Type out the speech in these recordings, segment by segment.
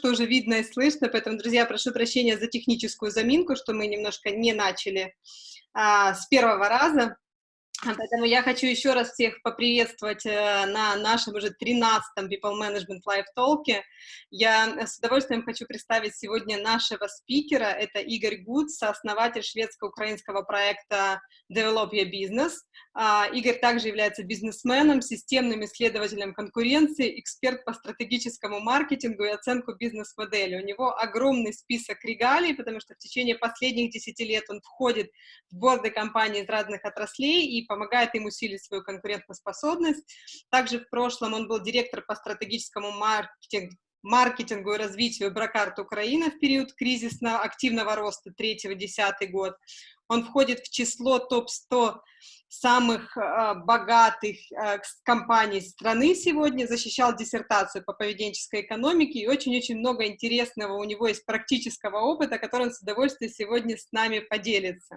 что уже видно и слышно, поэтому, друзья, прошу прощения за техническую заминку, что мы немножко не начали а, с первого раза. Поэтому я хочу еще раз всех поприветствовать э, на нашем уже 13-м People Management Live Talk. Я с удовольствием хочу представить сегодня нашего спикера. Это Игорь Гуд, сооснователь шведско-украинского проекта Develop Your Business. А, Игорь также является бизнесменом, системным исследователем конкуренции, эксперт по стратегическому маркетингу и оценку бизнес-модели. У него огромный список регалий, потому что в течение последних 10 лет он входит в борды компаний из разных отраслей и помогает им усилить свою конкурентоспособность. Также в прошлом он был директор по стратегическому маркетингу маркетингу и развитию Бракарт Украина в период кризисного активного роста 3-10 год. Он входит в число топ-100 самых э, богатых э, компаний страны сегодня, защищал диссертацию по поведенческой экономике, и очень-очень много интересного у него есть практического опыта, который он с удовольствием сегодня с нами поделится.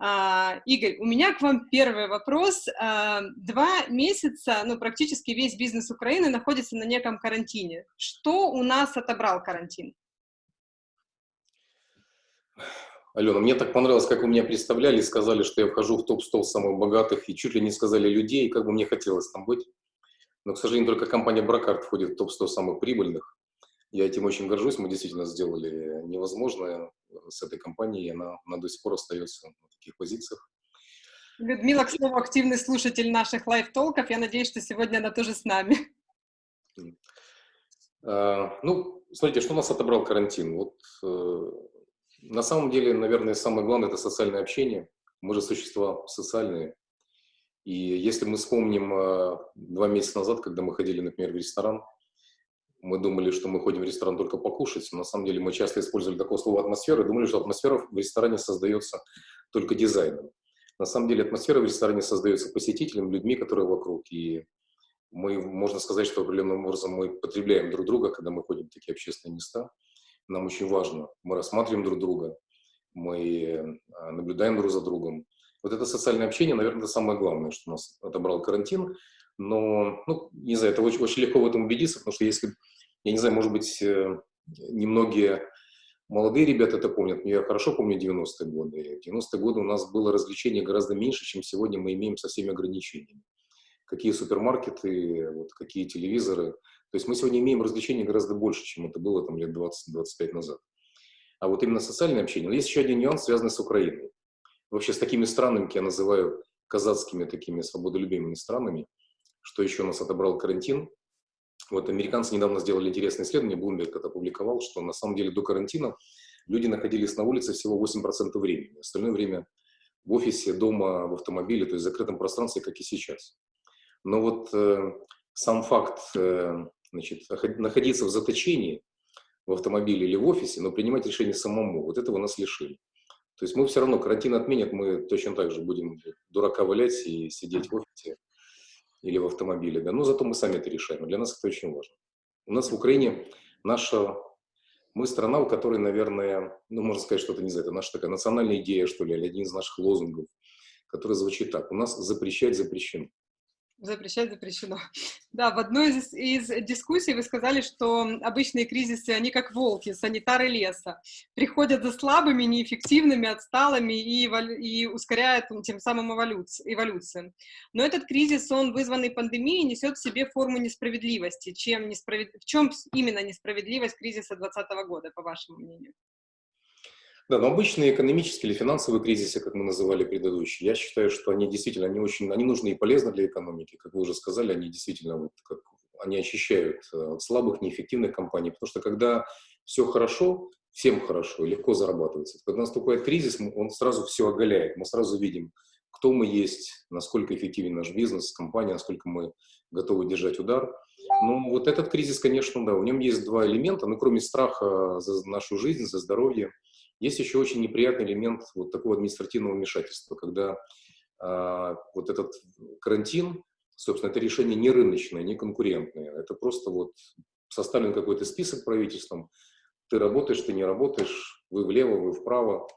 А, Игорь, у меня к вам первый вопрос. А, два месяца, ну, практически весь бизнес Украины находится на неком карантине. Что у нас отобрал карантин? Алена, мне так понравилось, как вы меня представляли, сказали, что я вхожу в топ-100 самых богатых, и чуть ли не сказали людей, как бы мне хотелось там быть. Но, к сожалению, только компания Бракарт входит в топ-100 самых прибыльных. Я этим очень горжусь, мы действительно сделали невозможное с этой компанией, она, она до сих пор остается таких позициях. Людмила, к слову, активный слушатель наших live talk ов. Я надеюсь, что сегодня она тоже с нами. А, ну, смотрите, что нас отобрал карантин? Вот э, на самом деле, наверное, самое главное – это социальное общение. Мы же существа социальные. И если мы вспомним э, два месяца назад, когда мы ходили, например, в ресторан, мы думали, что мы ходим в ресторан только покушать, но на самом деле мы часто использовали такое слово «атмосфера» и думали, что атмосфера в ресторане создается только дизайном. На самом деле атмосфера в ресторане создается посетителем, людьми, которые вокруг. И мы, можно сказать, что определенным образом мы потребляем друг друга, когда мы ходим в такие общественные места. Нам очень важно. Мы рассматриваем друг друга, мы а, наблюдаем друг за другом. Вот это социальное общение, наверное, это самое главное, что нас отобрал карантин. Но, ну, не знаю, это очень, очень легко в этом убедиться, потому что если, я не знаю, может быть, э, немногие молодые ребята это помнят, но я хорошо помню 90-е годы. В 90-е годы у нас было развлечение гораздо меньше, чем сегодня мы имеем со всеми ограничениями. Какие супермаркеты, вот, какие телевизоры. То есть мы сегодня имеем развлечений гораздо больше, чем это было там, лет 20-25 назад. А вот именно социальное общение. Но есть еще один нюанс, связанный с Украиной. Вообще с такими странами, я называю казацкими такими свободолюбимыми странами, что еще нас отобрал карантин. Вот американцы недавно сделали интересное исследование, Bloomberg это опубликовал, что на самом деле до карантина люди находились на улице всего 8% времени. Остальное время в офисе, дома, в автомобиле, то есть в закрытом пространстве, как и сейчас. Но вот э, сам факт э, значит, находиться в заточении в автомобиле или в офисе, но принимать решение самому, вот этого нас лишили. То есть мы все равно, карантин отменят, мы точно так же будем дурака валять и сидеть в офисе или в автомобиле, да, но зато мы сами это решаем, для нас это очень важно. У нас в Украине наша, мы страна, у которой, наверное, ну, можно сказать, что это не знаю, это наша такая национальная идея, что ли, или один из наших лозунгов, который звучит так, у нас запрещать запрещено. Запрещать запрещено. Да, в одной из, из дискуссий вы сказали, что обычные кризисы, они как волки, санитары леса. Приходят за слабыми, неэффективными, отсталыми и, и ускоряют тем самым эволюцию, эволюцию. Но этот кризис, он вызванный пандемией, несет в себе форму несправедливости. Чем несправед... В чем именно несправедливость кризиса 2020 года, по вашему мнению? Да, но обычные экономические или финансовые кризисы, как мы называли предыдущие, я считаю, что они действительно, они очень, они нужны и полезны для экономики. Как вы уже сказали, они действительно, вот, как, они очищают э, от слабых, неэффективных компаний. Потому что когда все хорошо, всем хорошо легко зарабатывается. Когда наступает кризис, он сразу все оголяет. Мы сразу видим, кто мы есть, насколько эффективен наш бизнес, компания, насколько мы готовы держать удар. Но вот этот кризис, конечно, да, в нем есть два элемента, ну, кроме страха за нашу жизнь, за здоровье, есть еще очень неприятный элемент вот такого административного вмешательства, когда а, вот этот карантин, собственно, это решение не рыночное, не конкурентное. Это просто вот составлен какой-то список правительством, ты работаешь, ты не работаешь, вы влево, вы вправо.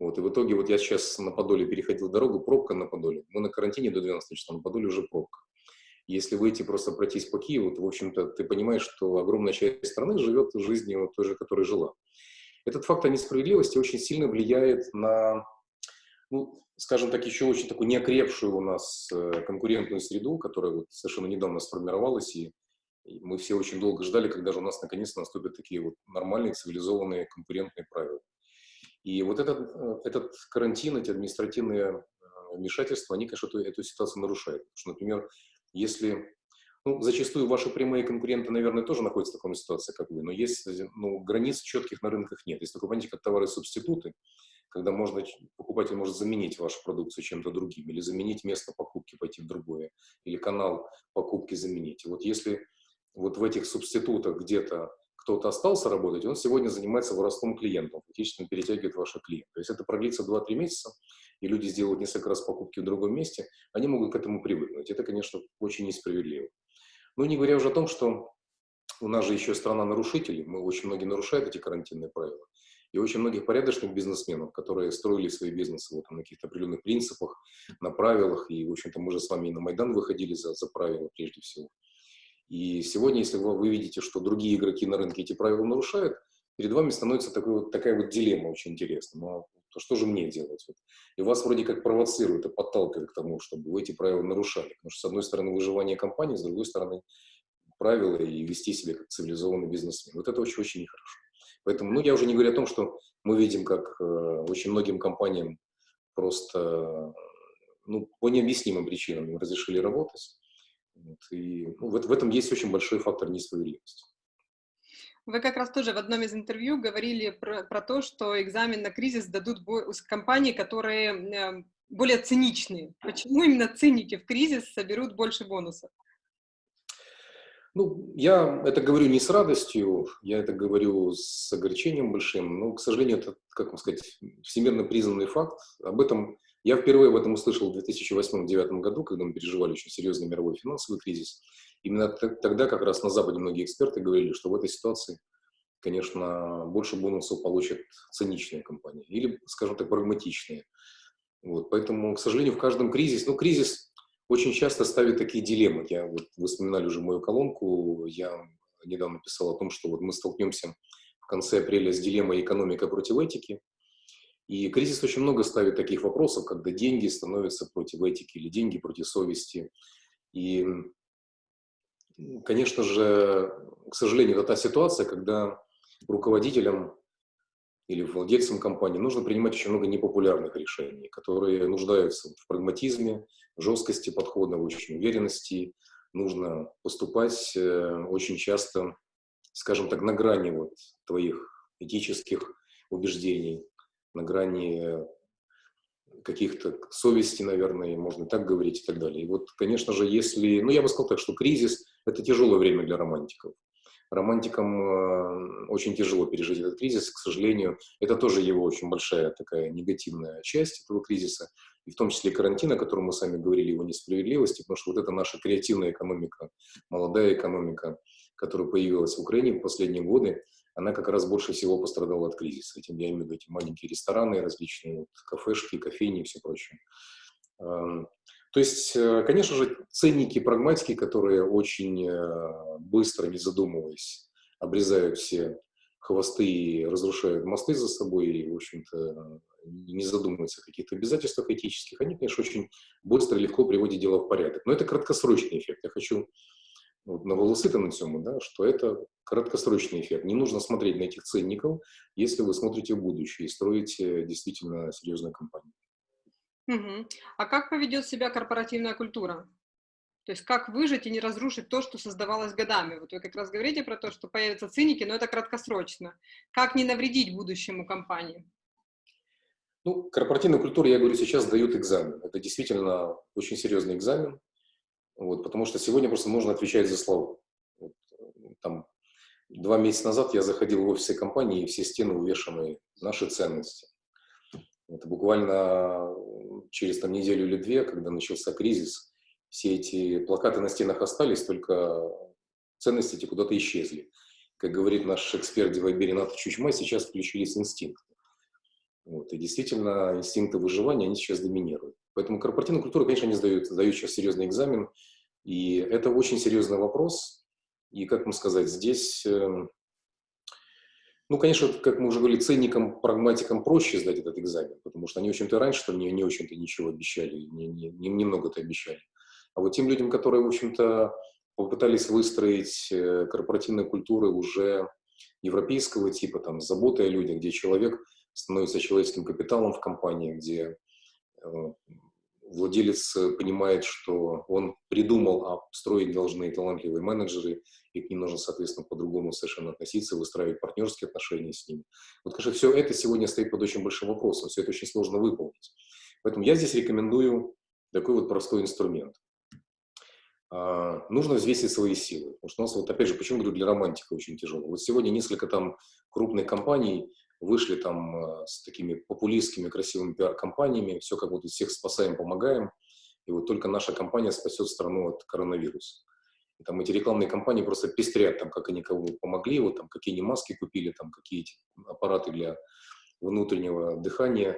Вот, и в итоге вот я сейчас на Подоле переходил дорогу, пробка на Подоле. Мы на карантине до 12 часов, на Подоле уже пробка. Если выйти просто пройтись по Киеву, то, в общем-то, ты понимаешь, что огромная часть страны живет жизнью той же, которой жила. Этот факт о несправедливости очень сильно влияет на, ну, скажем так, еще очень такую неокрепшую у нас э, конкурентную среду, которая вот совершенно недавно сформировалась, и, мы все очень долго ждали, когда же у нас наконец-то наступят такие вот нормальные, цивилизованные конкурентные правила. И вот этот, э, этот карантин, эти административные э, вмешательства, они, конечно, эту, эту ситуацию нарушают. Потому что, например, если ну, зачастую ваши прямые конкуренты, наверное, тоже находятся в такой ситуации, как вы, но есть ну, границ четких на рынках нет. Есть такое понятие, как товары-субституты, когда можно, покупатель может заменить вашу продукцию чем-то другим, или заменить место покупки, пойти в другое, или канал покупки заменить. И вот если вот в этих субститутах где-то кто-то остался работать, он сегодня занимается воровством клиентов, фактически перетягивает ваших клиентов. То есть это продлится 2-3 месяца, и люди сделают несколько раз покупки в другом месте, они могут к этому привыкнуть. Это, конечно, очень несправедливо. Ну, не говоря уже о том, что у нас же еще страна нарушителей, мы очень многие нарушают эти карантинные правила. И очень многих порядочных бизнесменов, которые строили свои бизнесы вот, на каких-то определенных принципах, на правилах. И, в общем-то, мы же с вами и на Майдан выходили за, за правила прежде всего. И сегодня, если вы, вы видите, что другие игроки на рынке эти правила нарушают, перед вами становится такой, вот, такая вот дилемма очень интересная. А то что же мне делать? Вот. И вас вроде как провоцирует и подталкивает к тому, чтобы вы эти правила нарушали. Потому что, с одной стороны, выживание компании, с другой стороны, правила и вести себя как цивилизованный бизнесмен. Вот это очень-очень нехорошо. Поэтому, ну, я уже не говорю о том, что мы видим, как э, очень многим компаниям просто, ну, по необъяснимым причинам разрешили работать. Вот, и ну, в, в этом есть очень большой фактор несправедливости. Вы как раз тоже в одном из интервью говорили про, про то, что экзамен на кризис дадут компании, которые эм, более циничные. Почему именно циники в кризис соберут больше бонусов? Ну, я это говорю не с радостью, я это говорю с огорчением большим, но, к сожалению, это, как вам сказать, всемирно признанный факт. Об этом я впервые об этом услышал в 2008-2009 году, когда мы переживали очень серьезный мировой финансовый кризис. Именно тогда как раз на Западе многие эксперты говорили, что в этой ситуации, конечно, больше бонусов получат циничные компании или, скажем так, прагматичные. Вот, поэтому, к сожалению, в каждом кризисе, ну, кризис очень часто ставит такие дилеммы. Я, вот, вы вспоминали уже мою колонку, я недавно писал о том, что вот мы столкнемся в конце апреля с дилеммой экономика против этики. И кризис очень много ставит таких вопросов, когда деньги становятся против этики или деньги против совести. И конечно же, к сожалению, это та ситуация, когда руководителям или владельцам компании нужно принимать очень много непопулярных решений, которые нуждаются в прагматизме, жесткости подхода, в очень уверенности. Нужно поступать э, очень часто, скажем так, на грани вот твоих этических убеждений, на грани каких-то совести, наверное, можно так говорить и так далее. И вот, конечно же, если, ну, я бы сказал так, что кризис – это тяжелое время для романтиков. Романтикам э, очень тяжело пережить этот кризис, к сожалению. Это тоже его очень большая такая негативная часть этого кризиса, и в том числе карантин, о котором мы с вами говорили, его несправедливости, потому что вот это наша креативная экономика, молодая экономика, которая появилась в Украине в последние годы, она как раз больше всего пострадала от кризиса. Этим я имею в виду эти маленькие рестораны различные, вот, кафешки, кофейни и все прочее. То есть, э, конечно же, ценники, прагматики, которые очень э, быстро, не задумываясь, обрезают все хвосты и разрушают мосты за собой, и, в общем-то, не задумываются о каких-то обязательствах этических, они, конечно, очень быстро и легко приводят дело в порядок. Но это краткосрочный эффект. Я хочу вот, на волосы-то на цьому, да, что это краткосрочный эффект. Не нужно смотреть на этих ценников, если вы смотрите в будущее и строите действительно серьезную компанию. Угу. А как поведет себя корпоративная культура? То есть как выжить и не разрушить то, что создавалось годами? Вот вы как раз говорите про то, что появятся циники, но это краткосрочно. Как не навредить будущему компании? Ну, корпоративная культура, я говорю, сейчас дают экзамен. Это действительно очень серьезный экзамен. Вот, потому что сегодня просто нужно отвечать за слова. Вот, там, два месяца назад я заходил в офисы компании, и все стены увешаны наши ценности. Это буквально через там, неделю или две, когда начался кризис, все эти плакаты на стенах остались, только ценности эти куда-то исчезли. Как говорит наш эксперт Дивайбери Ната Чучма, сейчас включились инстинкты. Вот, и действительно, инстинкты выживания, они сейчас доминируют. Поэтому корпоративная культура, конечно, не сдают, сдают сейчас серьезный экзамен. И это очень серьезный вопрос. И, как вам сказать, здесь, эм, ну, конечно, как мы уже говорили, ценникам, прагматикам проще сдать этот экзамен, потому что они, в общем-то, раньше не, не очень-то ничего обещали, не, не, немного-то обещали. А вот тем людям, которые, в общем-то, попытались выстроить э, корпоративные культуры уже европейского типа, там, с заботой о людях, где человек становится человеческим капиталом в компании, где э, владелец понимает, что он придумал, а строить должны талантливые менеджеры, и к ним нужно, соответственно, по-другому совершенно относиться, выстраивать партнерские отношения с ними. Вот, конечно, все это сегодня стоит под очень большим вопросом, все это очень сложно выполнить. Поэтому я здесь рекомендую такой вот простой инструмент. А, нужно взвесить свои силы. Потому что у нас, вот опять же, почему говорю, для романтика очень тяжело. Вот сегодня несколько там крупных компаний вышли там а, с такими популистскими красивыми пиар-компаниями, все как будто всех спасаем, помогаем, и вот только наша компания спасет страну от коронавируса. И там эти рекламные кампании просто пестрят, там, как они кому помогли, вот там, какие они маски купили, там, какие эти аппараты для внутреннего дыхания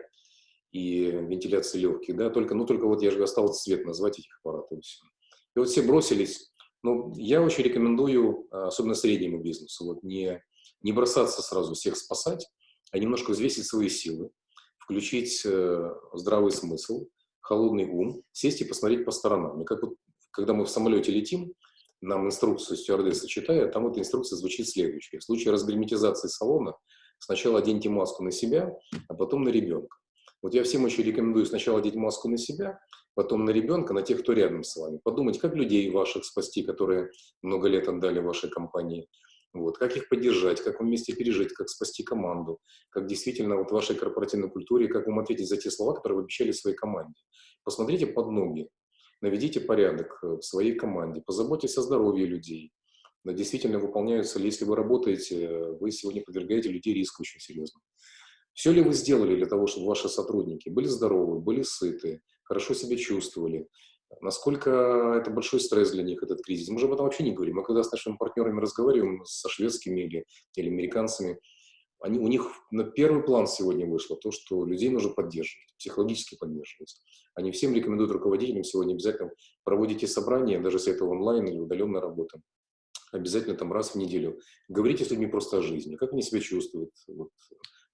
и вентиляции легких, да, только, ну, только вот я же осталось цвет назвать этих аппаратов, и вот все бросились. Ну, я очень рекомендую, а, особенно среднему бизнесу, вот не, не бросаться сразу всех спасать, немножко взвесить свои силы, включить э, здравый смысл, холодный ум, сесть и посмотреть по сторонам. И как вот, когда мы в самолете летим, нам инструкцию стюардесса читает, там эта инструкция звучит следующая. В случае разгерметизации салона сначала оденьте маску на себя, а потом на ребенка. Вот я всем еще рекомендую сначала одеть маску на себя, потом на ребенка, на тех, кто рядом с вами. Подумать, как людей ваших спасти, которые много лет отдали вашей компании. Вот, как их поддержать, как вместе пережить, как спасти команду, как действительно вот в вашей корпоративной культуре, как вам ответить за те слова, которые вы обещали своей команде. Посмотрите под ноги, наведите порядок в своей команде, позаботьтесь о здоровье людей. Но действительно выполняются ли, если вы работаете, вы сегодня подвергаете людей риску очень серьезно. Все ли вы сделали для того, чтобы ваши сотрудники были здоровы, были сыты, хорошо себя чувствовали, насколько это большой стресс для них, этот кризис. Мы же об этом вообще не говорим. Мы когда с нашими партнерами разговариваем, со шведскими или, или американцами, они, у них на первый план сегодня вышло то, что людей нужно поддерживать, психологически поддерживать. Они всем рекомендуют руководителям сегодня обязательно проводите собрания, даже если это онлайн или удаленная работа, обязательно там раз в неделю. Говорите с людьми просто о жизни, как они себя чувствуют, вот,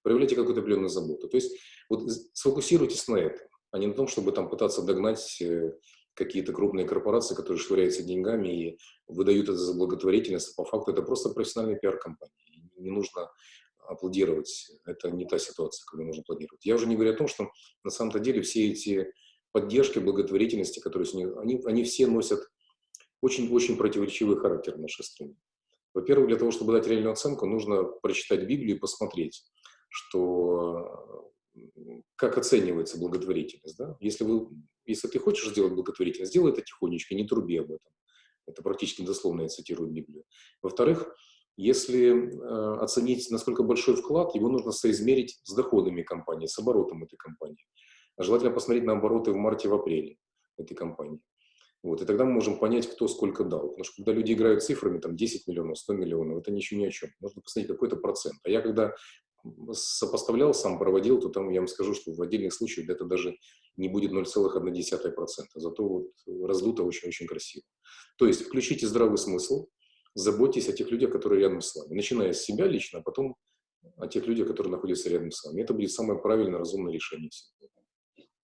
проявляйте какую-то определенную заботу. То есть вот сфокусируйтесь на этом а не на том, чтобы там пытаться догнать э, какие-то крупные корпорации, которые швыряются деньгами и выдают это за благотворительность. По факту это просто профессиональный пиар-компания. Не нужно аплодировать. Это не та ситуация, когда нужно аплодировать. Я уже не говорю о том, что на самом-то деле все эти поддержки, благотворительности, которые с них, они, они все носят очень-очень противоречивый характер в нашей стране. Во-первых, для того, чтобы дать реальную оценку, нужно прочитать Библию и посмотреть, что как оценивается благотворительность. Да? Если, вы, если ты хочешь сделать благотворительность, сделай это тихонечко, не труби об этом. Это практически дословно я цитирую Библию. Во-вторых, если э, оценить, насколько большой вклад, его нужно соизмерить с доходами компании, с оборотом этой компании. А желательно посмотреть на обороты в марте, в апреле этой компании. Вот, и тогда мы можем понять, кто сколько дал. Потому что когда люди играют цифрами, там 10 миллионов, 100 миллионов, это ничего ни о чем. Нужно посмотреть какой-то процент. А я когда сопоставлял, сам проводил, то там я вам скажу, что в отдельных случаях это даже не будет 0,1%. Зато вот раздуто очень-очень красиво. То есть включите здравый смысл, заботьтесь о тех людях, которые рядом с вами. Начиная с себя лично, а потом о тех людях, которые находятся рядом с вами. Это будет самое правильное, разумное решение всего.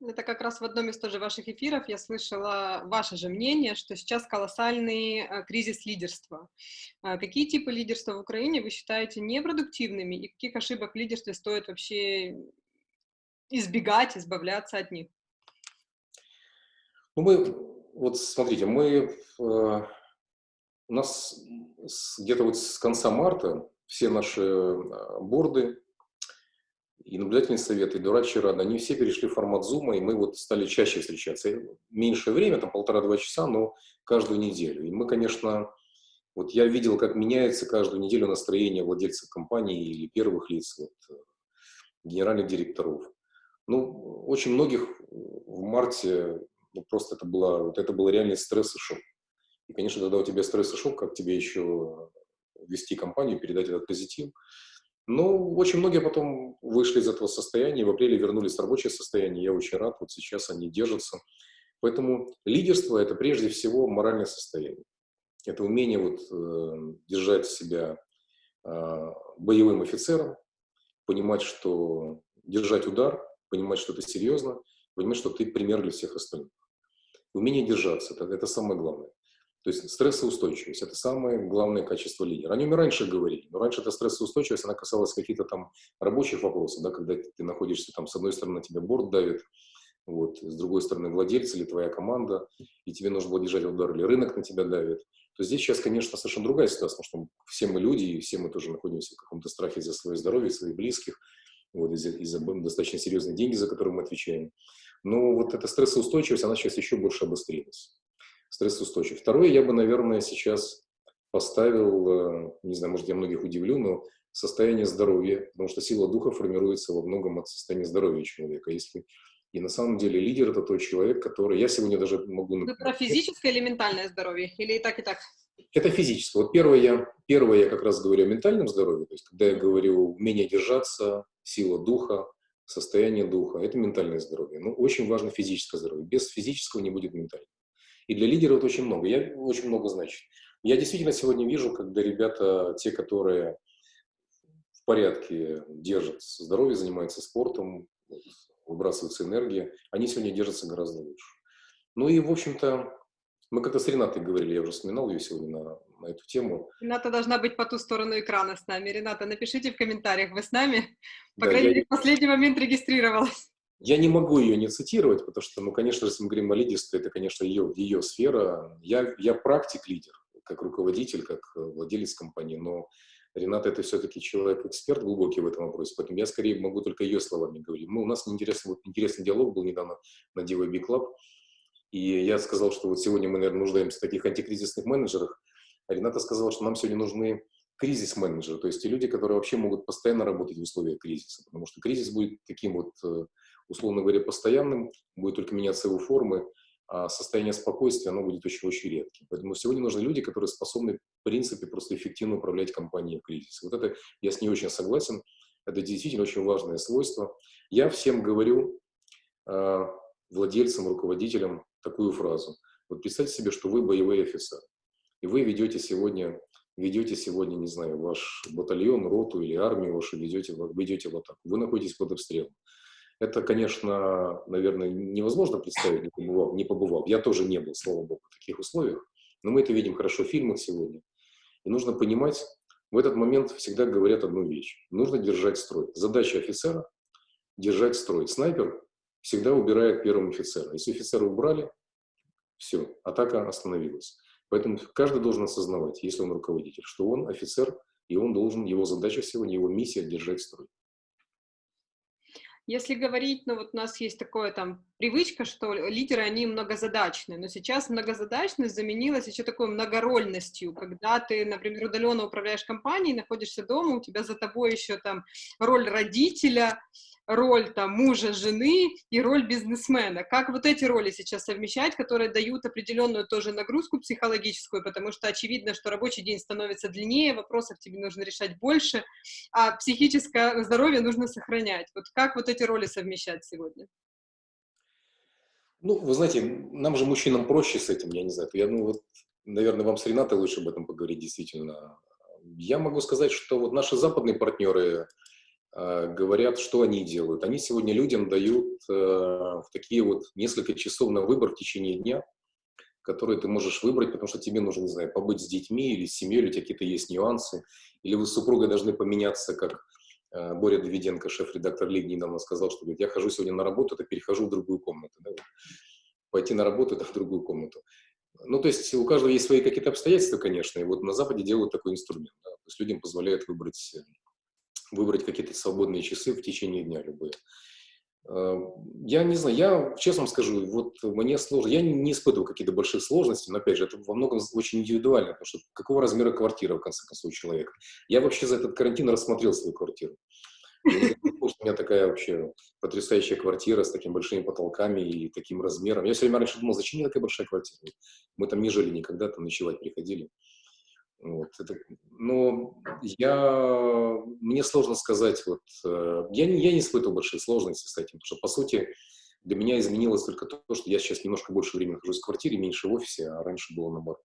Это как раз в одном из тоже ваших эфиров я слышала ваше же мнение, что сейчас колоссальный э, кризис лидерства. А какие типы лидерства в Украине вы считаете непродуктивными и каких ошибок в лидерстве стоит вообще избегать, избавляться от них? Ну, мы, вот смотрите, мы, э, у нас где-то вот с конца марта все наши э, борды, и наблюдательный совет, и дурачья рада, они все перешли в формат зума, и мы вот стали чаще встречаться. Меньшее время, там полтора-два часа, но каждую неделю. И мы, конечно, вот я видел, как меняется каждую неделю настроение владельцев компании или первых лиц, вот, генеральных директоров. Ну, очень многих в марте ну, просто это было, вот это было реальный стресс и шок. И, конечно, когда у тебя стресс и шок, как тебе еще вести компанию, передать этот позитив – ну, очень многие потом вышли из этого состояния, в апреле вернулись в рабочее состояние. Я очень рад, вот сейчас они держатся. Поэтому лидерство – это прежде всего моральное состояние. Это умение вот, э, держать себя э, боевым офицером, понимать, что держать удар, понимать, что это серьезно, понимать, что ты пример для всех остальных. Умение держаться это, – это самое главное. То есть стрессоустойчивость – это самое главное качество лидера. О нем и раньше говорили, но раньше эта стрессоустойчивость, она касалась каких-то там рабочих вопросов, да, когда ты находишься там, с одной стороны, тебя борт давит, вот, с другой стороны, владельцы или твоя команда, и тебе нужно было держать удар, или рынок на тебя давит, то здесь сейчас, конечно, совершенно другая ситуация, потому что все мы люди, и все мы тоже находимся в каком-то страхе за свое здоровье, своих близких, вот, из-за из достаточно серьезные деньги, за которые мы отвечаем. Но вот эта стрессоустойчивость, она сейчас еще больше обострилась. Стрессоустойчивость. Второе, я бы, наверное, сейчас поставил, э, не знаю, может, я многих удивлю, но состояние здоровья, потому что сила духа формируется во многом от состояния здоровья человека. Если и на самом деле лидер – это тот человек, который… Я сегодня даже могу… Вы про физическое или ментальное здоровье? Или и так, и так? Это физическое. Вот первое я, первое я как раз говорю о ментальном здоровье. То есть, когда я говорю умение держаться, сила духа, состояние духа – это ментальное здоровье. Но очень важно физическое здоровье. Без физического не будет ментального. И для лидера это очень много. Я, очень много значит. Я действительно сегодня вижу, когда ребята, те, которые в порядке держат здоровье, занимаются спортом, выбрасывается энергия, они сегодня держатся гораздо лучше. Ну и, в общем-то, мы как-то с Ренатой говорили, я уже вспоминал ее сегодня на, на эту тему. Рената должна быть по ту сторону экрана с нами. Рената, напишите в комментариях, вы с нами? По да, крайней мере, в последний момент регистрировалась. Я не могу ее не цитировать, потому что, ну, конечно, если мы говорим о лидерстве, это, конечно, ее, ее сфера. Я, я практик-лидер, как руководитель, как владелец компании, но Рената это все-таки человек-эксперт глубокий в этом вопросе, поэтому я скорее могу только ее словами говорить. Мы, у нас интересный, вот, интересный диалог был недавно на DVB Club, и я сказал, что вот сегодня мы, наверное, нуждаемся в таких антикризисных менеджерах, Рената сказала, что нам сегодня нужны кризис-менеджеры, то есть те люди, которые вообще могут постоянно работать в условиях кризиса, потому что кризис будет таким вот, э, условно говоря, постоянным, будет только меняться его формы, а состояние спокойствия, оно будет очень-очень редким. Поэтому сегодня нужны люди, которые способны, в принципе, просто эффективно управлять компанией в кризисе. Вот это я с ней очень согласен. Это действительно очень важное свойство. Я всем говорю, э, владельцам, руководителям, такую фразу. Вот представьте себе, что вы боевой офицер, и вы ведете сегодня, ведете сегодня, не знаю, ваш батальон, роту или армию вашу ведете, ведете в атаку. Вы находитесь под обстрелом. Это, конечно, наверное, невозможно представить, не побывав, не побывав. Я тоже не был, слава богу, в таких условиях. Но мы это видим хорошо в фильмах сегодня. И нужно понимать, в этот момент всегда говорят одну вещь. Нужно держать строй. Задача офицера – держать строй. Снайпер всегда убирает первым офицера. Если офицера убрали, все, атака остановилась. Поэтому каждый должен осознавать, если он руководитель, что он офицер, и он должен, его задача сегодня, его миссия – держать строй. Если говорить, ну вот у нас есть такое там привычка, что лидеры, они многозадачные, но сейчас многозадачность заменилась еще такой многорольностью, когда ты, например, удаленно управляешь компанией, находишься дома, у тебя за тобой еще там роль родителя, роль там мужа, жены и роль бизнесмена. Как вот эти роли сейчас совмещать, которые дают определенную тоже нагрузку психологическую, потому что очевидно, что рабочий день становится длиннее, вопросов тебе нужно решать больше, а психическое здоровье нужно сохранять. Вот как вот эти роли совмещать сегодня? Ну, вы знаете, нам же, мужчинам, проще с этим, я не знаю. Я, ну, вот, наверное, вам с Ренатой лучше об этом поговорить, действительно. Я могу сказать, что вот наши западные партнеры, говорят, что они делают. Они сегодня людям дают э, такие вот несколько часов на выбор в течение дня, которые ты можешь выбрать, потому что тебе нужно, не знаю, побыть с детьми или с семьей, или какие-то есть нюансы, или вы с супругой должны поменяться, как э, Боря Давиденко, шеф-редактор Лиг, недавно сказал, что говорит, я хожу сегодня на работу, то перехожу в другую комнату. Да? Пойти на работу, это в другую комнату. Ну, то есть у каждого есть свои какие-то обстоятельства, конечно, и вот на Западе делают такой инструмент. Да? То есть людям позволяют выбрать выбрать какие-то свободные часы в течение дня любые. Э, я не знаю, я честно скажу, вот мне сложно, я не испытываю какие-то большие сложности, но опять же, это во многом очень индивидуально, потому что какого размера квартира, в конце концов, у человека. Я вообще за этот карантин рассмотрел свою квартиру. У меня такая вообще потрясающая квартира с такими большими потолками и таким размером. Я все время раньше думал, зачем мне такая большая квартира? Мы там не жили никогда, там ночевать приходили. Вот, это, но я, мне сложно сказать, вот, э, я, не, я не испытывал большие сложности с этим, потому что, по сути, Для меня изменилось только то, что я сейчас немножко больше времени нахожусь в квартире, меньше в офисе, а раньше было наоборот.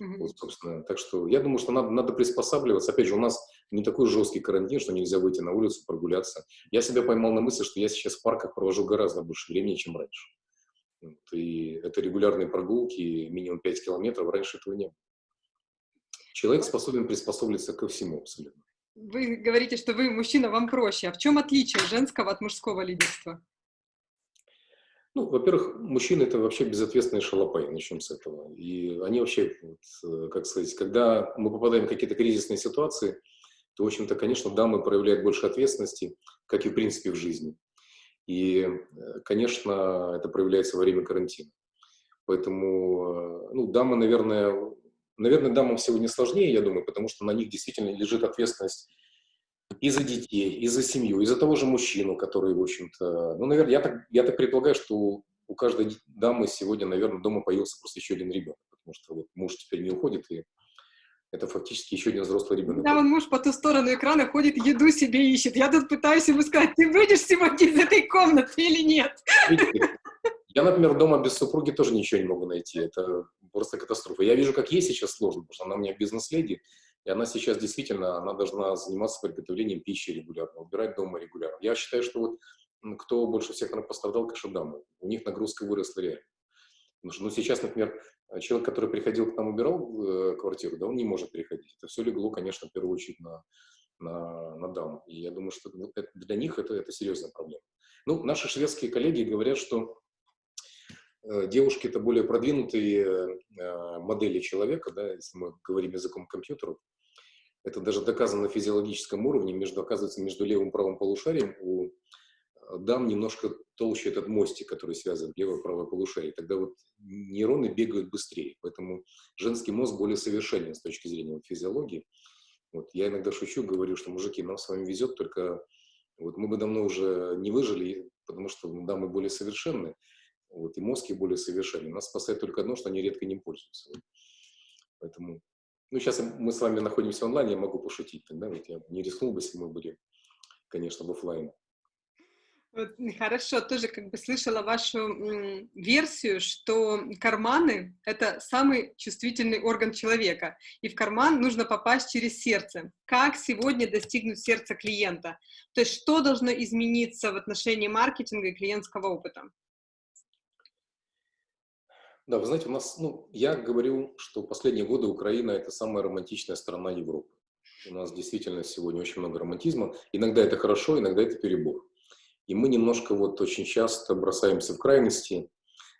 Mm-hmm. Вот, собственно. Так что я думаю, что надо, надо приспосабливаться. Опять же, у нас не такой жесткий карантин, что нельзя выйти на улицу, прогуляться. Я себя поймал на мысли, что я сейчас в парках провожу гораздо больше времени, чем раньше. Вот, и это регулярные прогулки, минимум 5 километров. Раньше этого не было. Человек способен приспособиться ко всему абсолютно. Вы говорите, что вы мужчина, вам проще. А в чем отличие женского от мужского лидерства? Ну, во-первых, мужчины это вообще безответственные шалопаи, начнем с этого. И они вообще, вот, э, как сказать, когда мы попадаем в какие-то кризисные ситуации, то, в общем-то, конечно, дамы проявляют больше ответственности, как и в принципе в жизни. И, э, конечно, это проявляется во время карантина. Поэтому, э, ну, дамы, наверное, наверное, дамам сегодня сложнее, я думаю, потому что на них действительно лежит ответственность и за детей, и за семью, и за того же мужчину, который, в общем-то... Ну, наверное, я так, я так предполагаю, что у каждой дамы сегодня, наверное, дома появился просто еще один ребенок, потому что вот муж теперь не уходит, и это фактически еще один взрослый ребенок. Да, вон муж по ту сторону экрана ходит, еду себе ищет. Я тут пытаюсь ему сказать, ты выйдешь сегодня из этой комнаты или нет? Видите, я, например, дома без супруги тоже ничего не могу найти. Это просто катастрофа. Я вижу, как ей сейчас сложно, потому что она у меня бизнес-леди, и она сейчас действительно, она должна заниматься приготовлением пищи регулярно, убирать дома регулярно. Я считаю, что вот кто больше всех пострадал, конечно, дамы. У них нагрузка выросла реально. Потому что, ну, сейчас, например, человек, который приходил к нам, убирал э, квартиру, да, он не может приходить. Это все легло, конечно, в первую очередь на, на, на дам. И я думаю, что для них это, это серьезная проблема. Ну, наши шведские коллеги говорят, что девушки это более продвинутые э, модели человека, да, если мы говорим языком компьютеров. Это даже доказано на физиологическом уровне, между, оказывается, между левым и правым полушарием у э, дам немножко толще этот мостик, который связывает левое и правое полушарие. Тогда вот нейроны бегают быстрее, поэтому женский мозг более совершенен с точки зрения физиологии. Вот, я иногда шучу, говорю, что, мужики, нам с вами везет, только вот мы бы давно уже не выжили, потому что дамы более совершенны, вот, и мозги более совершенны. Нас спасает только одно, что они редко не пользуются. Вот. Поэтому, ну, сейчас мы с вами находимся онлайн, я могу пошутить тогда, вот я не рискнул бы, если мы были, конечно, в офлайн. Вот, хорошо, тоже как бы слышала вашу версию, что карманы — это самый чувствительный орган человека, и в карман нужно попасть через сердце. Как сегодня достигнуть сердца клиента? То есть что должно измениться в отношении маркетинга и клиентского опыта? Да, вы знаете, у нас, ну, я говорю, что последние годы Украина – это самая романтичная страна Европы. У нас действительно сегодня очень много романтизма. Иногда это хорошо, иногда это перебор. И мы немножко вот очень часто бросаемся в крайности.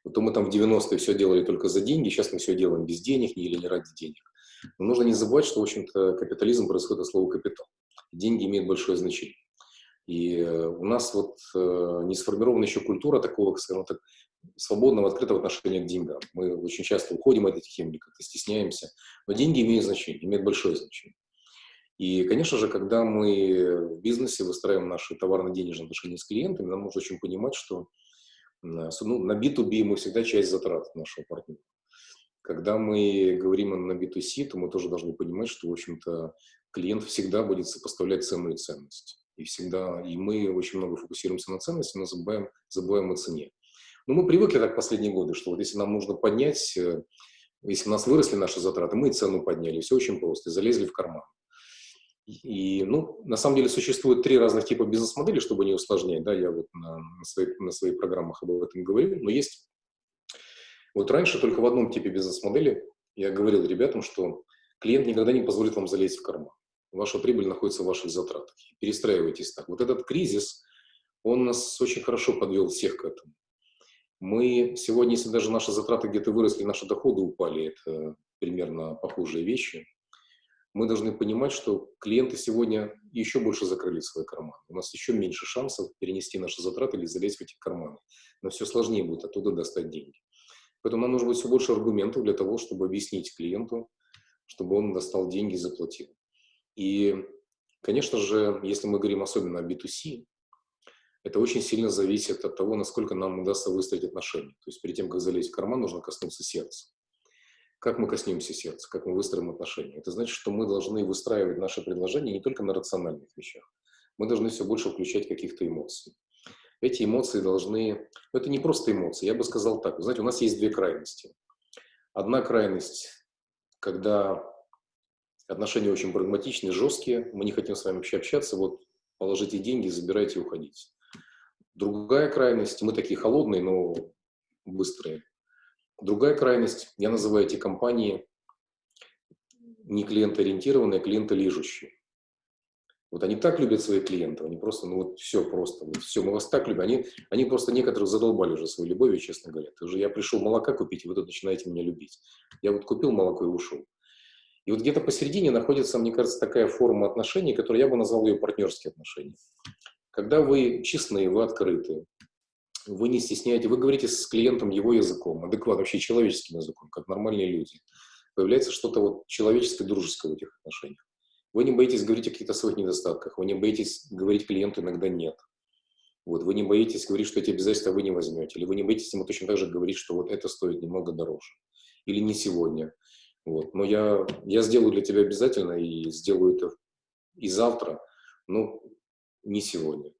Вот мы там в 90-е все делали только за деньги, сейчас мы все делаем без денег или не ради денег. Но нужно не забывать, что, в общем-то, капитализм происходит от слова «капитал». Деньги имеют большое значение. И э, у нас вот э, не сформирована еще культура такого, скажем так, свободного, открытого отношения к деньгам. Мы очень часто уходим от этих тем, как-то стесняемся. Но деньги имеют значение, имеют большое значение. И, конечно же, когда мы в бизнесе выстраиваем наши товарно-денежные отношения с клиентами, нам нужно очень понимать, что ну, на B2B мы всегда часть затрат нашего партнера. Когда мы говорим на B2C, то мы тоже должны понимать, что, в общем-то, клиент всегда будет сопоставлять цену и ценность. И всегда, и мы очень много фокусируемся на ценности, но забываем, забываем о цене. Но мы привыкли так последние годы, что вот если нам нужно поднять, э, если у нас выросли наши затраты, мы и цену подняли, все очень просто, и залезли в карман. И, ну, на самом деле существует три разных типа бизнес-модели, чтобы не усложнять, да, я вот на, на, своих, на своих программах об этом говорю, но есть, вот раньше только в одном типе бизнес-модели я говорил ребятам, что клиент никогда не позволит вам залезть в карман. Ваша прибыль находится в ваших затратах. Перестраивайтесь так. Вот этот кризис, он нас очень хорошо подвел всех к этому. Мы сегодня, если даже наши затраты где-то выросли, наши доходы упали, это примерно похожие вещи – мы должны понимать, что клиенты сегодня еще больше закрыли свои карманы. У нас еще меньше шансов перенести наши затраты или залезть в эти карманы. Но все сложнее будет оттуда достать деньги. Поэтому нам нужно будет все больше аргументов для того, чтобы объяснить клиенту, чтобы он достал деньги и заплатил. И, конечно же, если мы говорим особенно о B2C, это очень сильно зависит от того, насколько нам удастся выстроить отношения. То есть перед тем, как залезть в карман, нужно коснуться сердца. Как мы коснемся сердца, как мы выстроим отношения? Это значит, что мы должны выстраивать наши предложения не только на рациональных вещах. Мы должны все больше включать каких-то эмоций. эти эмоции должны... Ну, это не просто эмоции, я бы сказал так. Вы знаете, у нас есть две крайности. Одна крайность, когда отношения очень прагматичные, жесткие, мы не хотим с вами вообще общаться, вот положите деньги, забирайте и уходите. Другая крайность, мы такие холодные, но быстрые. Другая крайность, я называю эти компании не клиентоориентированные, а клиентолижущие. Вот они так любят своих клиентов, они просто, ну вот все просто, вот все, мы вас так любим. Они, они просто некоторых задолбали уже своей любовью, честно говоря. Ты уже, я пришел молока купить, и вы тут начинаете меня любить. Я вот купил молоко и ушел. И вот где-то посередине находится, мне кажется, такая форма отношений, которую я бы назвал ее партнерские отношения. Когда вы честны, вы открыты, вы не стесняете, вы говорите с клиентом его языком, адекватно, вообще человеческим языком, как нормальные люди. Появляется что-то вот человеческое, дружеское в этих отношениях. Вы не боитесь говорить о каких-то своих недостатках, вы не боитесь говорить клиенту иногда «нет». Вот, вы не боитесь говорить, что эти обязательства вы не возьмете, или вы не боитесь ему точно так же говорить, что вот это стоит немного дороже, или не сегодня. Вот. Но я, я сделаю для тебя обязательно и сделаю это и завтра, но не сегодня.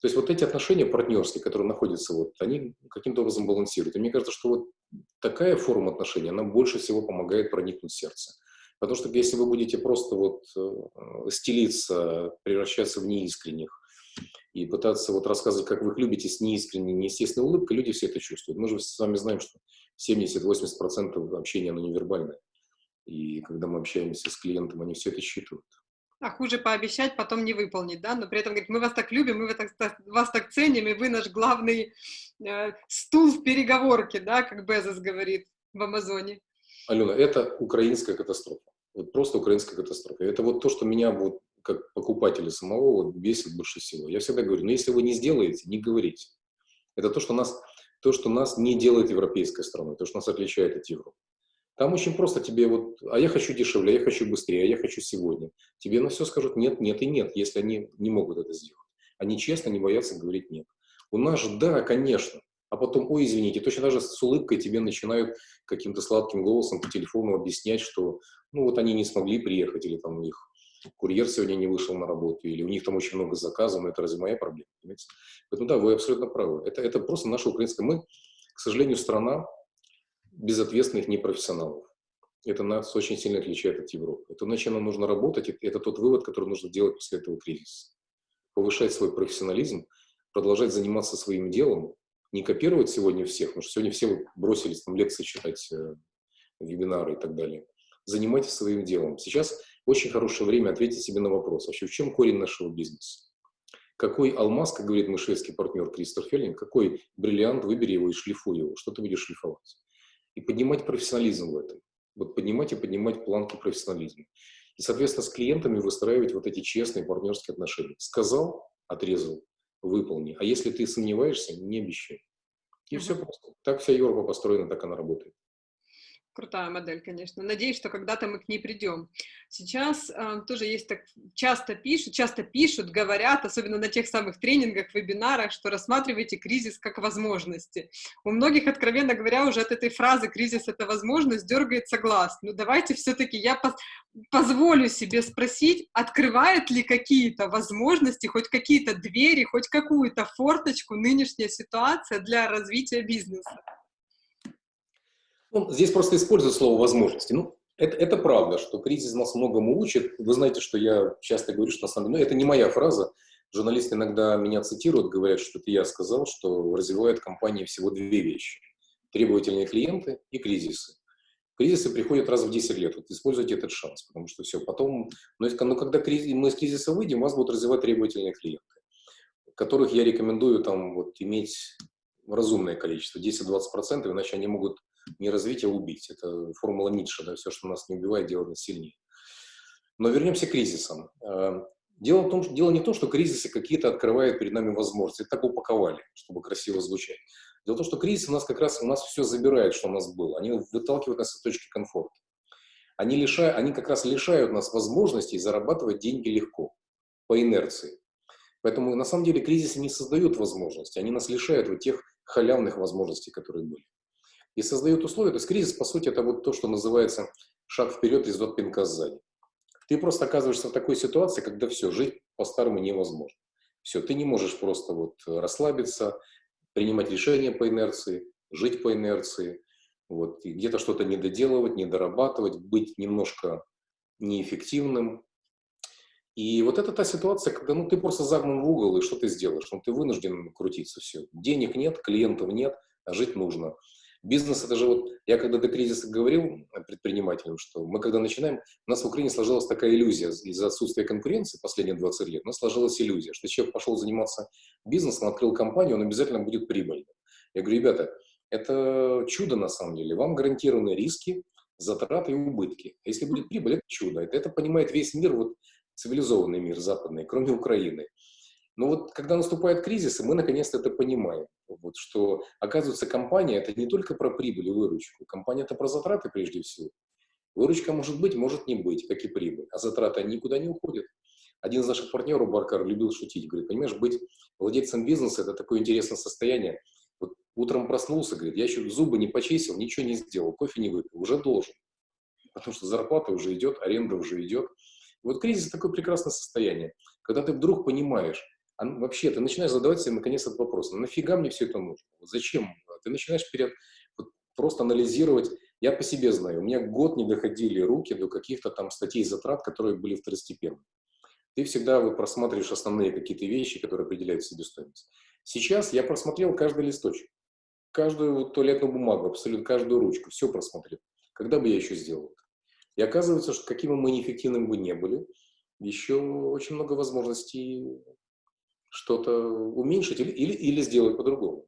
То есть вот эти отношения партнерские, которые находятся, вот, они каким-то образом балансируют. И мне кажется, что вот такая форма отношений, она больше всего помогает проникнуть в сердце. Потому что если вы будете просто вот э, стелиться, превращаться в неискренних и пытаться вот рассказывать, как вы их любите с неискренней, неестественной улыбкой, люди все это чувствуют. Мы же с вами знаем, что 70-80% общения, оно невербальное. И когда мы общаемся с клиентом, они все это считывают. А хуже пообещать, потом не выполнить, да? Но при этом говорит, мы вас так любим, мы вас так, вас так ценим, и вы наш главный э, стул в переговорке, да, как Безос говорит в Амазоне. Алена, это украинская катастрофа. Вот просто украинская катастрофа. Это вот то, что меня вот как покупателя самого вот бесит больше всего. Я всегда говорю, ну если вы не сделаете, не говорите. Это то, что нас, то, что нас не делает европейской страной, то, что нас отличает от Европы. Там очень просто тебе вот, а я хочу дешевле, а я хочу быстрее, а я хочу сегодня. Тебе на все скажут нет, нет и нет, если они не могут это сделать. Они честно не боятся говорить нет. У нас же да, конечно. А потом, ой, извините, точно даже с улыбкой тебе начинают каким-то сладким голосом по телефону объяснять, что ну вот они не смогли приехать, или там у них курьер сегодня не вышел на работу, или у них там очень много заказов, но это разве моя проблема? Понимаете? Поэтому да, вы абсолютно правы. Это, это просто наша украинская... Мы, к сожалению, страна, безответственных непрофессионалов. Это нас очень сильно отличает от Европы. Это над чем нам нужно работать, это тот вывод, который нужно делать после этого кризиса. Повышать свой профессионализм, продолжать заниматься своим делом, не копировать сегодня всех, потому что сегодня все бросились там лекции читать, э, вебинары и так далее. Занимайтесь своим делом. Сейчас очень хорошее время ответить себе на вопрос, вообще в чем корень нашего бизнеса? Какой алмаз, как говорит мой шведский партнер Кристор Феллинг, какой бриллиант, выбери его и шлифуй его, что ты будешь шлифовать? И поднимать профессионализм в этом. Вот поднимать и поднимать планку профессионализма. И, соответственно, с клиентами выстраивать вот эти честные партнерские отношения. Сказал, отрезал, выполни. А если ты сомневаешься, не обещай. И mm -hmm. все просто. Так вся Европа построена, так она работает. Крутая модель, конечно. Надеюсь, что когда-то мы к ней придем. Сейчас э, тоже есть так, часто пишут, часто пишут, говорят, особенно на тех самых тренингах, вебинарах, что рассматривайте кризис как возможности. У многих, откровенно говоря, уже от этой фразы «кризис — это возможность» дергается глаз. Ну давайте все-таки я поз позволю себе спросить, открывает ли какие-то возможности, хоть какие-то двери, хоть какую-то форточку нынешняя ситуация для развития бизнеса? Ну, здесь просто использую слово «возможности». Ну, это, это правда, что кризис нас многому учит. Вы знаете, что я часто говорю, что на самом деле, ну, это не моя фраза. Журналисты иногда меня цитируют, говорят, что это я сказал, что развивают компании всего две вещи. Требовательные клиенты и кризисы. Кризисы приходят раз в 10 лет. Вот используйте этот шанс, потому что все, потом... Но, но ну, когда кризис, мы из кризиса выйдем, вас будут развивать требовательные клиенты, которых я рекомендую там вот иметь разумное количество, 10-20%, иначе они могут не развить, а убить. Это формула Ницше, да, все, что нас не убивает, делает нас сильнее. Но вернемся к кризисам. Э, дело, в том, дело не в том, что кризисы какие-то открывают перед нами возможности. Это так упаковали, чтобы красиво звучать. Дело в том, что кризис у нас как раз у нас все забирает, что у нас было. Они выталкивают нас от точки комфорта. Они, лишают, они как раз лишают нас возможностей зарабатывать деньги легко, по инерции. Поэтому на самом деле кризисы не создают возможности, они нас лишают вот тех халявных возможностей, которые были и создают условия. То есть кризис, по сути, это вот то, что называется шаг вперед из от пинка сзади. Ты просто оказываешься в такой ситуации, когда все, жить по-старому невозможно. Все, ты не можешь просто вот расслабиться, принимать решения по инерции, жить по инерции, вот, где-то что-то недоделывать, недорабатывать, быть немножко неэффективным. И вот это та ситуация, когда ну, ты просто загнан в угол, и что ты сделаешь? Ну, ты вынужден крутиться все. Денег нет, клиентов нет, а жить нужно. Бизнес это же вот, я когда до кризиса говорил предпринимателям, что мы когда начинаем, у нас в Украине сложилась такая иллюзия из-за отсутствия конкуренции последние 20 лет, у нас сложилась иллюзия, что человек пошел заниматься бизнесом, открыл компанию, он обязательно будет прибыльным. Я говорю, ребята, это чудо на самом деле. Вам гарантированы риски, затраты и убытки. А если будет прибыль, это чудо. Это, это понимает весь мир, вот цивилизованный мир западный, кроме Украины. Но вот когда наступает кризис, мы наконец-то это понимаем, вот, что, оказывается, компания – это не только про прибыль и выручку. Компания – это про затраты прежде всего. Выручка может быть, может не быть, как и прибыль, а затраты они никуда не уходят. Один из наших партнеров, Баркар, любил шутить, говорит, понимаешь, быть владельцем бизнеса – это такое интересное состояние, Утром проснулся, говорит, я еще зубы не почистил, ничего не сделал, кофе не выпил, уже должен. Потому что зарплата уже идет, аренда уже идет. Вот кризис такое прекрасное состояние, когда ты вдруг понимаешь, а вообще ты начинаешь задавать себе наконец этот вопрос, ну, нафига мне все это нужно? Зачем? Ты начинаешь перед, вот, просто анализировать. Я по себе знаю, у меня год не доходили руки до каких-то там статей затрат, которые были второстепенны. Ты всегда вот просматриваешь основные какие-то вещи, которые определяют себестоимость. Сейчас я просмотрел каждый листочек каждую туалетную бумагу, абсолютно каждую ручку, все просмотрел. Когда бы я еще сделал это? И оказывается, что каким бы мы неэффективным бы не были, еще очень много возможностей что-то уменьшить или, или, или сделать по-другому.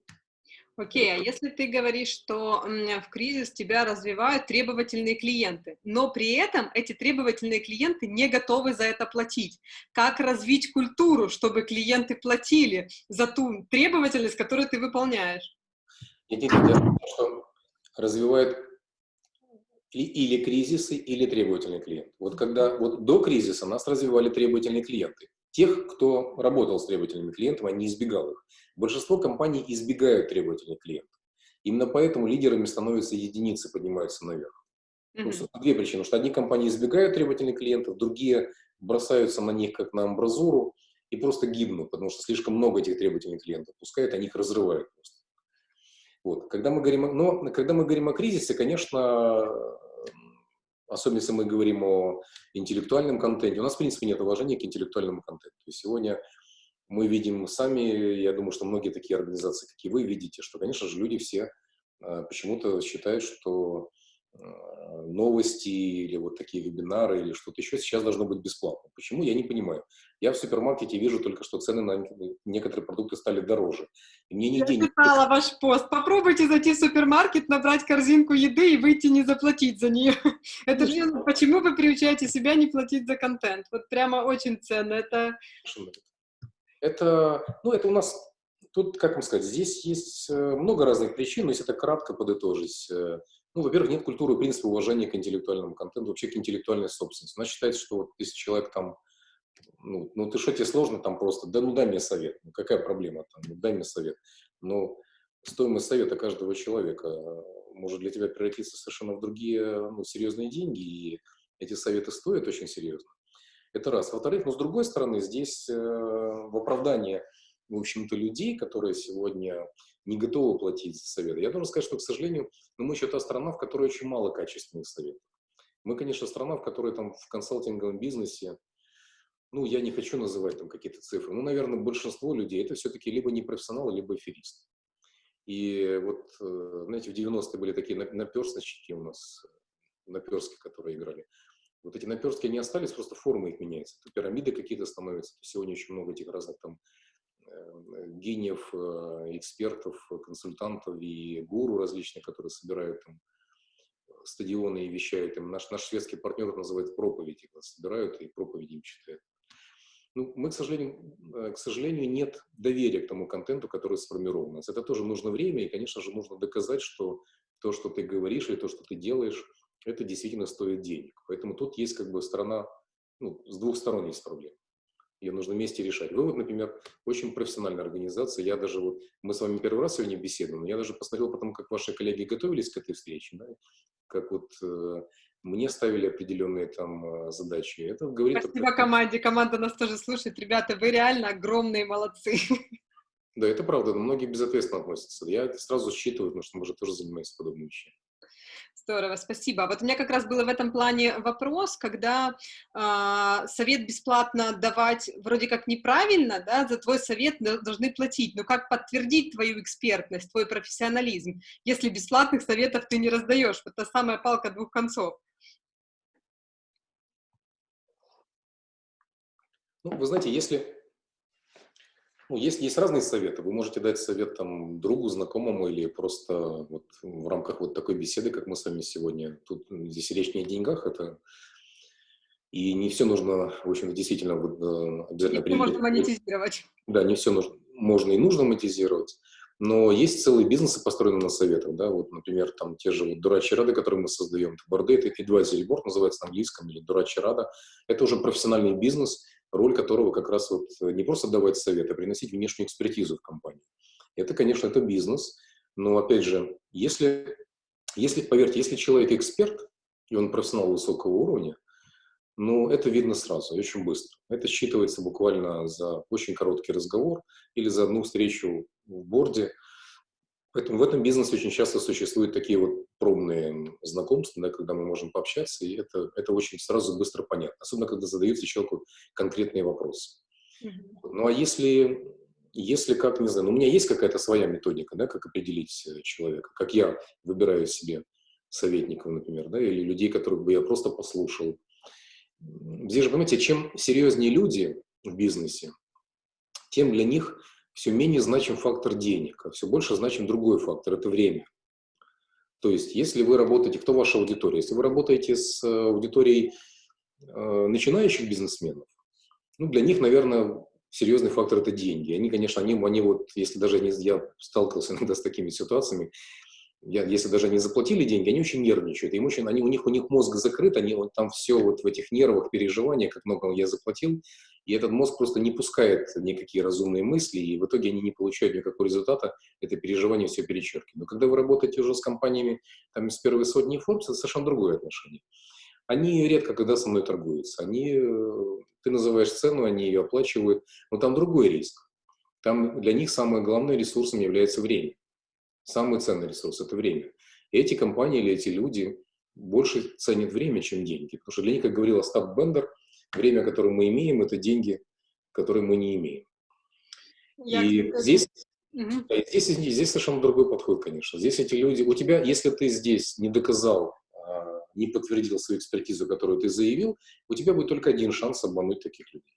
Окей, okay, а если ты говоришь, что в кризис тебя развивают требовательные клиенты, но при этом эти требовательные клиенты не готовы за это платить, как развить культуру, чтобы клиенты платили за ту требовательность, которую ты выполняешь? Нет, нет, нет, что развивает или кризисы, или требовательный клиент. Вот когда вот до кризиса нас развивали требовательные клиенты. Тех, кто работал с требовательными клиентами, они избегал их. Большинство компаний избегают требовательных клиентов. Именно поэтому лидерами становятся единицы, поднимаются наверх. Mm-hmm. Две причины. Что одни компании избегают требовательных клиентов, другие бросаются на них как на амбразуру и просто гибнут, потому что слишком много этих требовательных клиентов пускают, они их разрывают просто. Вот. Когда, мы говорим, но когда мы говорим о кризисе, конечно, особенно если мы говорим о интеллектуальном контенте, у нас, в принципе, нет уважения к интеллектуальному контенту. И сегодня мы видим сами, я думаю, что многие такие организации, как и вы, видите, что, конечно же, люди все э, почему-то считают, что новости или вот такие вебинары или что-то еще сейчас должно быть бесплатно. Почему? Я не понимаю. Я в супермаркете вижу только, что цены на некоторые продукты стали дороже. И мне нигде Я читала не... ваш пост. Попробуйте зайти в супермаркет, набрать корзинку еды и выйти не заплатить за нее. Это же почему вы приучаете себя не платить за контент? Вот прямо очень ценно. Это... Это, ну, это у нас Тут, как вам сказать, здесь есть э, много разных причин, но если это кратко подытожить, э, ну, во-первых, нет культуры, принципа уважения к интеллектуальному контенту, вообще к интеллектуальной собственности. Она считается, что вот если человек там, ну, ну ты что, тебе сложно там просто, да ну дай мне совет, ну какая проблема там, ну дай мне совет. Но стоимость совета каждого человека может для тебя превратиться совершенно в другие ну, серьезные деньги, и эти советы стоят очень серьезно. Это раз. Во-вторых, но с другой стороны, здесь э, в оправдании, в общем-то, людей, которые сегодня не готовы платить за советы. Я должен сказать, что, к сожалению, ну, мы еще та страна, в которой очень мало качественных советов. Мы, конечно, страна, в которой там в консалтинговом бизнесе, ну, я не хочу называть там какие-то цифры, но, наверное, большинство людей это все-таки либо непрофессионалы, либо аферисты. И вот, э, знаете, в 90-е были такие наперсточки у нас, наперстки, которые играли. Вот эти наперстки, они остались, просто формы их меняются. То пирамиды какие-то становятся. Сегодня очень много этих разных там гениев, э, экспертов, консультантов и гуру различных, которые собирают там стадионы и вещают им. Наш, наш шведский партнер называет проповеди, когда собирают и проповеди им читают. Ну, мы, к сожалению, э, к сожалению, нет доверия к тому контенту, который сформирован. Это тоже нужно время, и, конечно же, нужно доказать, что то, что ты говоришь, или то, что ты делаешь, это действительно стоит денег. Поэтому тут есть как бы сторона, ну, с двух сторон есть проблема. Ее нужно вместе решать. Вы вот, например, очень профессиональная организация. Я даже вот, мы с вами первый раз сегодня беседуем, но я даже посмотрел потом, как ваши коллеги готовились к этой встрече, да, как вот э, мне ставили определенные там задачи. Это говорит... Спасибо о... команде, команда нас тоже слушает. Ребята, вы реально огромные молодцы. Да, это правда, но многие безответственно относятся. Я это сразу считываю, потому что мы же тоже занимаемся подобными вещами. Здорово, спасибо. Вот у меня как раз был в этом плане вопрос, когда э, совет бесплатно давать вроде как неправильно, да, за твой совет должны платить, но как подтвердить твою экспертность, твой профессионализм, если бесплатных советов ты не раздаешь? Вот та самая палка двух концов. Ну, вы знаете, если ну, есть, есть разные советы. Вы можете дать совет там, другу, знакомому или просто вот, в рамках вот такой беседы, как мы с вами сегодня. Тут здесь речь не о деньгах, это и не все нужно, в общем действительно вот, э, обязательно... Не можно монетизировать. Да, не все нужно, можно и нужно монетизировать. Но есть целые бизнесы, построенные на советах, да, вот, например, там те же вот дурачьи рады, которые мы создаем, это advisory board называется на английском, или дурачья рада, это уже профессиональный бизнес, роль которого как раз вот не просто давать совет, а приносить внешнюю экспертизу в компанию. Это, конечно, это бизнес, но, опять же, если, если поверьте, если человек эксперт, и он профессионал высокого уровня, ну, это видно сразу, очень быстро. Это считывается буквально за очень короткий разговор или за одну встречу в борде, Поэтому в этом бизнесе очень часто существуют такие вот пробные знакомства, да, когда мы можем пообщаться, и это, это очень сразу быстро понятно, особенно когда задаются человеку конкретные вопросы. Mm -hmm. Ну а если, если как, не знаю, ну, у меня есть какая-то своя методика, да, как определить э, человека, как я выбираю себе советников, например, да, или людей, которых бы я просто послушал. Здесь же, понимаете, чем серьезнее люди в бизнесе, тем для них все менее значим фактор денег, а все больше значим другой фактор – это время. То есть, если вы работаете, кто ваша аудитория? Если вы работаете с э, аудиторией э, начинающих бизнесменов, ну, для них, наверное, серьезный фактор – это деньги. Они, конечно, они, они вот, если даже не, я сталкивался иногда с такими ситуациями, я, если даже они заплатили деньги, они очень нервничают, им очень, они, у, них, у них мозг закрыт, они вот там все вот в этих нервах, переживаниях, как много я заплатил, и этот мозг просто не пускает никакие разумные мысли, и в итоге они не получают никакого результата, это переживание все перечеркивает. Но когда вы работаете уже с компаниями там, из первой сотни Forbes, это совершенно другое отношение. Они редко когда со мной торгуются. Они, э, ты называешь цену, они ее оплачивают, но там другой риск. Там для них самым главным ресурсом является время. Самый ценный ресурс – это время. И эти компании или эти люди больше ценят время, чем деньги. Потому что для них, как говорил Остап Бендер, время, которое мы имеем, это деньги, которые мы не имеем. Я и здесь, угу. да, здесь, здесь совершенно другой подход, конечно. Здесь эти люди, у тебя, если ты здесь не доказал, а, не подтвердил свою экспертизу, которую ты заявил, у тебя будет только один шанс обмануть таких людей.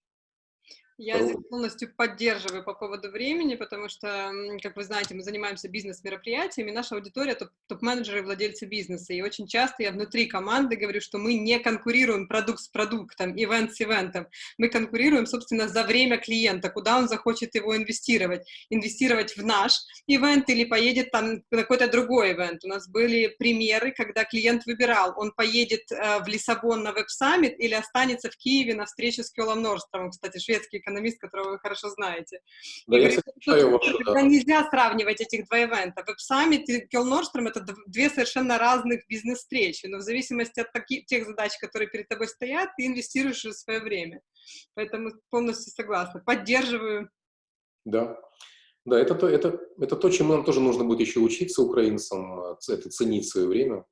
Я здесь полностью поддерживаю по поводу времени, потому что, как вы знаете, мы занимаемся бизнес-мероприятиями, наша аудитория топ-менеджеры и владельцы бизнеса, и очень часто я внутри команды говорю, что мы не конкурируем продукт с продуктом, ивент с ивентом, мы конкурируем, собственно, за время клиента, куда он захочет его инвестировать, инвестировать в наш event или поедет там на какой-то другой event. У нас были примеры, когда клиент выбирал, он поедет э, в Лиссабон на Web Summit или останется в Киеве на встречу с Кьеллом Нордстрёмом, кстати, шведский экономист, которого вы хорошо знаете. Да, и я говорит, вашу, да. Нельзя сравнивать этих два event а. Web Summit и Кел Норстром — это две совершенно разных бизнес-встречи, но в зависимости от таких, тех задач, которые перед тобой стоят, ты инвестируешь в свое время. Поэтому полностью согласна. Поддерживаю. Да. Да, это то, это, это то, чему нам тоже нужно будет еще учиться украинцам, это ценить свое время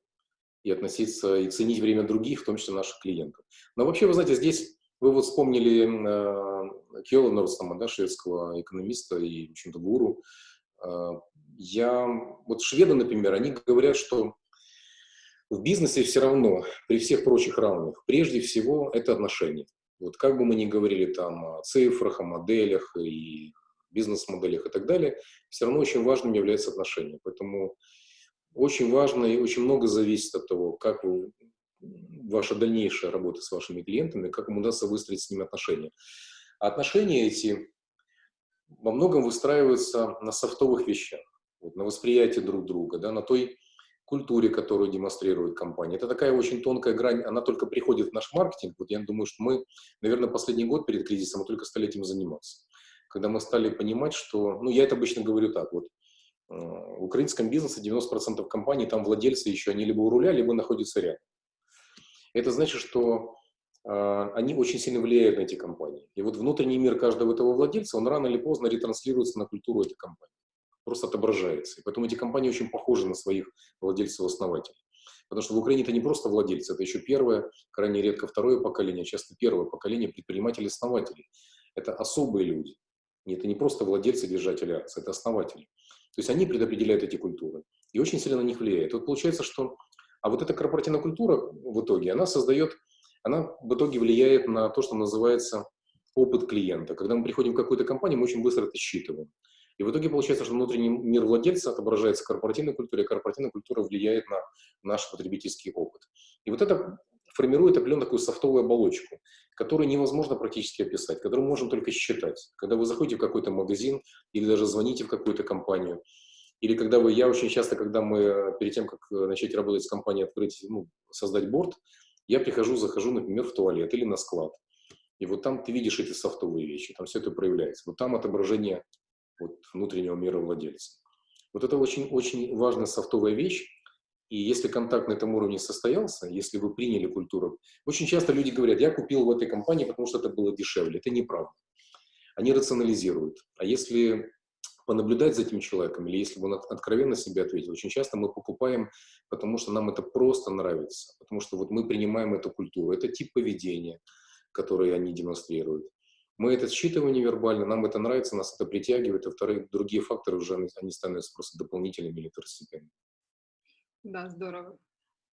и относиться, и ценить время других, в том числе наших клиентов. Но вообще, вы знаете, здесь вы вот вспомнили э, Кьола Норстама, да, шведского экономиста и, в общем-то, гуру. Э, я, вот шведы, например, они говорят, что в бизнесе все равно, при всех прочих равных, прежде всего это отношения. Вот как бы мы ни говорили там о цифрах, о моделях и бизнес-моделях и так далее, все равно очень важным является отношение. Поэтому очень важно и очень много зависит от того, как вы ваша дальнейшая работа с вашими клиентами, как им удастся выстроить с ними отношения. А отношения эти во многом выстраиваются на софтовых вещах, вот, на восприятии друг друга, да, на той культуре, которую демонстрирует компания. Это такая очень тонкая грань, она только приходит в наш маркетинг. Вот я думаю, что мы, наверное, последний год перед кризисом мы только стали этим заниматься. Когда мы стали понимать, что, ну, я это обычно говорю так, вот, э, в украинском бизнесе 90% компаний, там владельцы еще, они либо у руля, либо находятся рядом. Это значит, что э, они очень сильно влияют на эти компании. И вот внутренний мир каждого этого владельца, он рано или поздно ретранслируется на культуру этой компании. Просто отображается. И поэтому эти компании очень похожи на своих владельцев-основателей. Потому что в Украине это не просто владельцы, это еще первое, крайне редко второе поколение, часто первое поколение предпринимателей-основателей. Это особые люди. Это не просто владельцы, держатели акций, это основатели. То есть они предопределяют эти культуры и очень сильно на них влияет. Вот получается, что а вот эта корпоративная культура в итоге, она создает, она в итоге влияет на то, что называется опыт клиента. Когда мы приходим в какую-то компанию, мы очень быстро это считываем. И в итоге получается, что внутренний мир владельца отображается корпоративной культуре, а корпоративная культура влияет на наш потребительский опыт. И вот это формирует определенную такую софтовую оболочку, которую невозможно практически описать, которую можно только считать. Когда вы заходите в какой-то магазин или даже звоните в какую-то компанию, или когда вы, я очень часто, когда мы, перед тем, как начать работать с компанией, открыть, ну, создать борт, я прихожу, захожу, например, в туалет или на склад. И вот там ты видишь эти софтовые вещи, там все это проявляется. Вот там отображение вот, внутреннего мира владельца. Вот это очень-очень важная софтовая вещь, и если контакт на этом уровне состоялся, если вы приняли культуру, очень часто люди говорят, я купил в этой компании, потому что это было дешевле. Это неправда. Они рационализируют. А если понаблюдать за этим человеком, или если бы он откровенно себе ответил, очень часто мы покупаем, потому что нам это просто нравится, потому что вот мы принимаем эту культуру, это тип поведения, который они демонстрируют. Мы это считываем невербально, нам это нравится, нас это притягивает, а вторые, другие факторы уже, они становятся просто дополнительными или второстепенными. Да, здорово.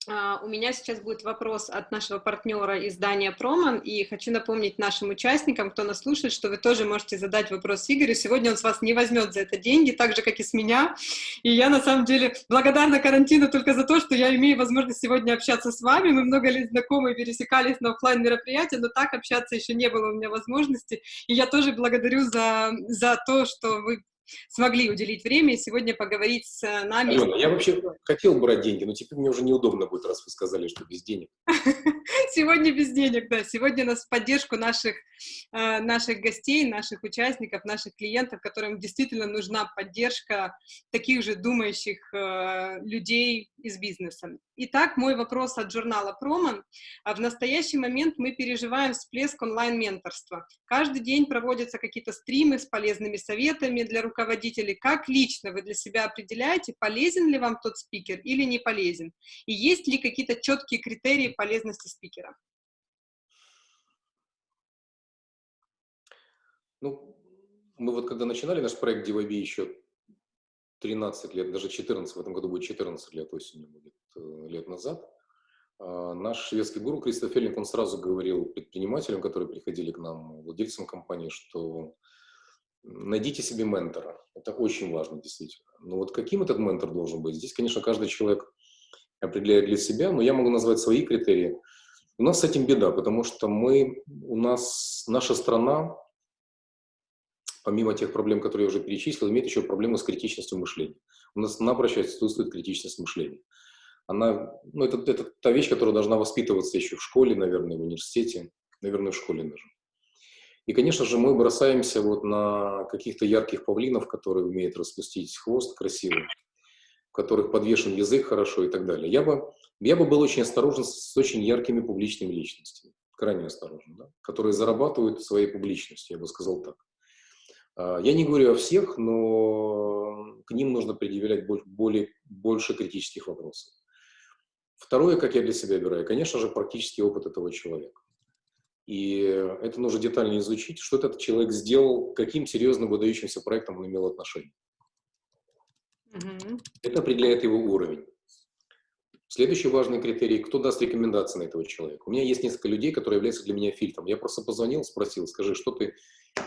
Uh, у меня сейчас будет вопрос от нашего партнера издания Проман, и хочу напомнить нашим участникам, кто нас слушает, что вы тоже можете задать вопрос Игорю. Сегодня он с вас не возьмет за это деньги, так же, как и с меня. И я, на самом деле, благодарна карантину только за то, что я имею возможность сегодня общаться с вами. Мы много лет знакомы, пересекались на офлайн мероприятия, но так общаться еще не было у меня возможности. И я тоже благодарю за, за то, что вы смогли уделить время и сегодня поговорить с нами. Алена, я вообще хотел брать деньги, но теперь мне уже неудобно будет, раз вы сказали, что без денег. Сегодня без денег, да. Сегодня нас в поддержку наших, э, наших гостей, наших участников, наших клиентов, которым действительно нужна поддержка таких же думающих э, людей из бизнеса. Итак, мой вопрос от журнала «Проман». А в настоящий момент мы переживаем всплеск онлайн-менторства. Каждый день проводятся какие-то стримы с полезными советами для руководителей. Как лично вы для себя определяете, полезен ли вам тот спикер или не полезен? И есть ли какие-то четкие критерии полезности спикера? Ну, мы вот когда начинали наш проект DVB еще 13 лет, даже 14, в этом году будет 14 лет, осенью будет, э, лет назад, а, наш шведский гуру Кристоф Феллинг, он сразу говорил предпринимателям, которые приходили к нам, владельцам компании, что найдите себе ментора. Это очень важно, действительно. Но вот каким этот ментор должен быть? Здесь, конечно, каждый человек определяет для себя, но я могу назвать свои критерии. У нас с этим беда, потому что мы, у нас, наша страна, помимо тех проблем, которые я уже перечислил, имеет еще проблему с критичностью мышления. У нас напрочь отсутствует критичность мышления. Она, ну, это, это та вещь, которая должна воспитываться еще в школе, наверное, в университете, наверное, в школе даже. И, конечно же, мы бросаемся вот на каких-то ярких павлинов, которые умеют распустить хвост красиво, в которых подвешен язык хорошо и так далее. Я бы, я бы был очень осторожен с очень яркими публичными личностями, крайне осторожен, да, которые зарабатывают своей публичностью, я бы сказал так. А, я не говорю о всех, но к ним нужно предъявлять более, больше критических вопросов. Второе, как я для себя выбираю, конечно же, практический опыт этого человека. И это нужно детально изучить, что этот человек сделал, каким серьезным выдающимся проектом он имел отношение. Mm Это определяет его уровень. Следующий важный критерий, кто даст рекомендации на этого человека. У меня есть несколько людей, которые являются для меня фильтром. Я просто позвонил, спросил, скажи, что ты,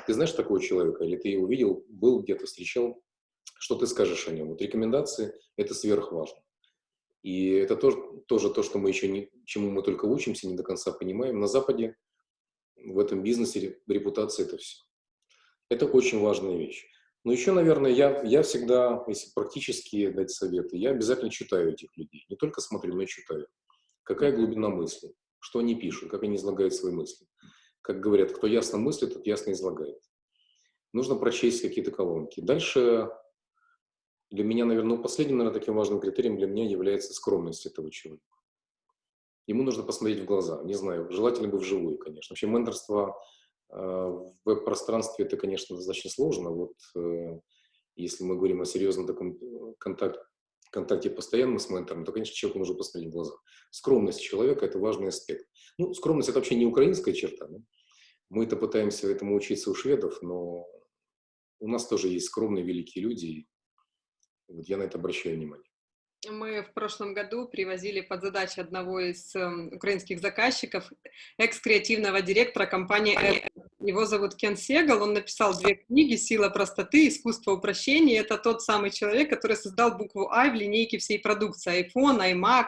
ты знаешь такого человека, или ты его видел, был где-то, встречал, что ты скажешь о нем. Вот рекомендации – это сверхважно. И это тоже, тоже то, что мы еще не, чему мы только учимся, не до конца понимаем. На Западе в этом бизнесе репутация – это все. Это очень важная вещь. Но еще, наверное, я, я всегда, если практически дать советы, я обязательно читаю этих людей. Не только смотрю, но и читаю. Какая глубина мысли, что они пишут, как они излагают свои мысли. Как говорят, кто ясно мыслит, тот ясно излагает. Нужно прочесть какие-то колонки. Дальше для меня, наверное, ну, последним, наверное, таким важным критерием для меня является скромность этого человека. ему нужно посмотреть в глаза. Не знаю, желательно бы вживую, конечно. Вообще менторство э, в веб-пространстве это, конечно, достаточно сложно. Вот э, если мы говорим о серьезном таком э, контакте, контакте постоянном с ментором, то, конечно, человеку нужно посмотреть в глаза. Скромность человека – это важный аспект. Ну, скромность – это вообще не украинская черта. Да? Мы-то пытаемся этому учиться у шведов, но у нас тоже есть скромные великие люди. И вот я на это обращаю внимание. Мы в прошлом году привозили под задачу одного из э, украинских заказчиков, экс-креативного директора компании Apple. Его зовут Кен Сегал, он написал две книги «Сила простоты», «Искусство упрощения». Это тот самый человек, который создал букву «I» в линейке всей продукции, iPhone, iMac.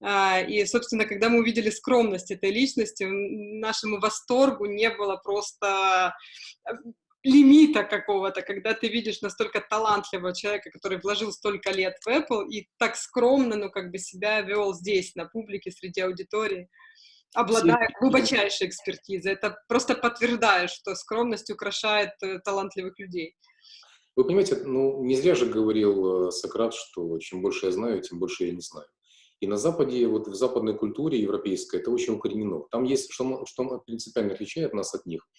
А, и, собственно, когда мы увидели скромность этой личности, нашему восторгу не было просто лимита какого-то, когда ты видишь настолько талантливого человека, который вложил столько лет в Apple и так скромно, ну, как бы себя вел здесь, на публике, среди аудитории, обладая глубочайшей экспертизой. Это просто подтверждает, что скромность украшает э, талантливых людей. Вы понимаете, ну, не зря же говорил э, Сократ, что чем больше я знаю, тем больше я не знаю. И на Западе, вот в западной культуре европейской, это очень укоренено. Там есть, что, что принципиально отличает нас от них –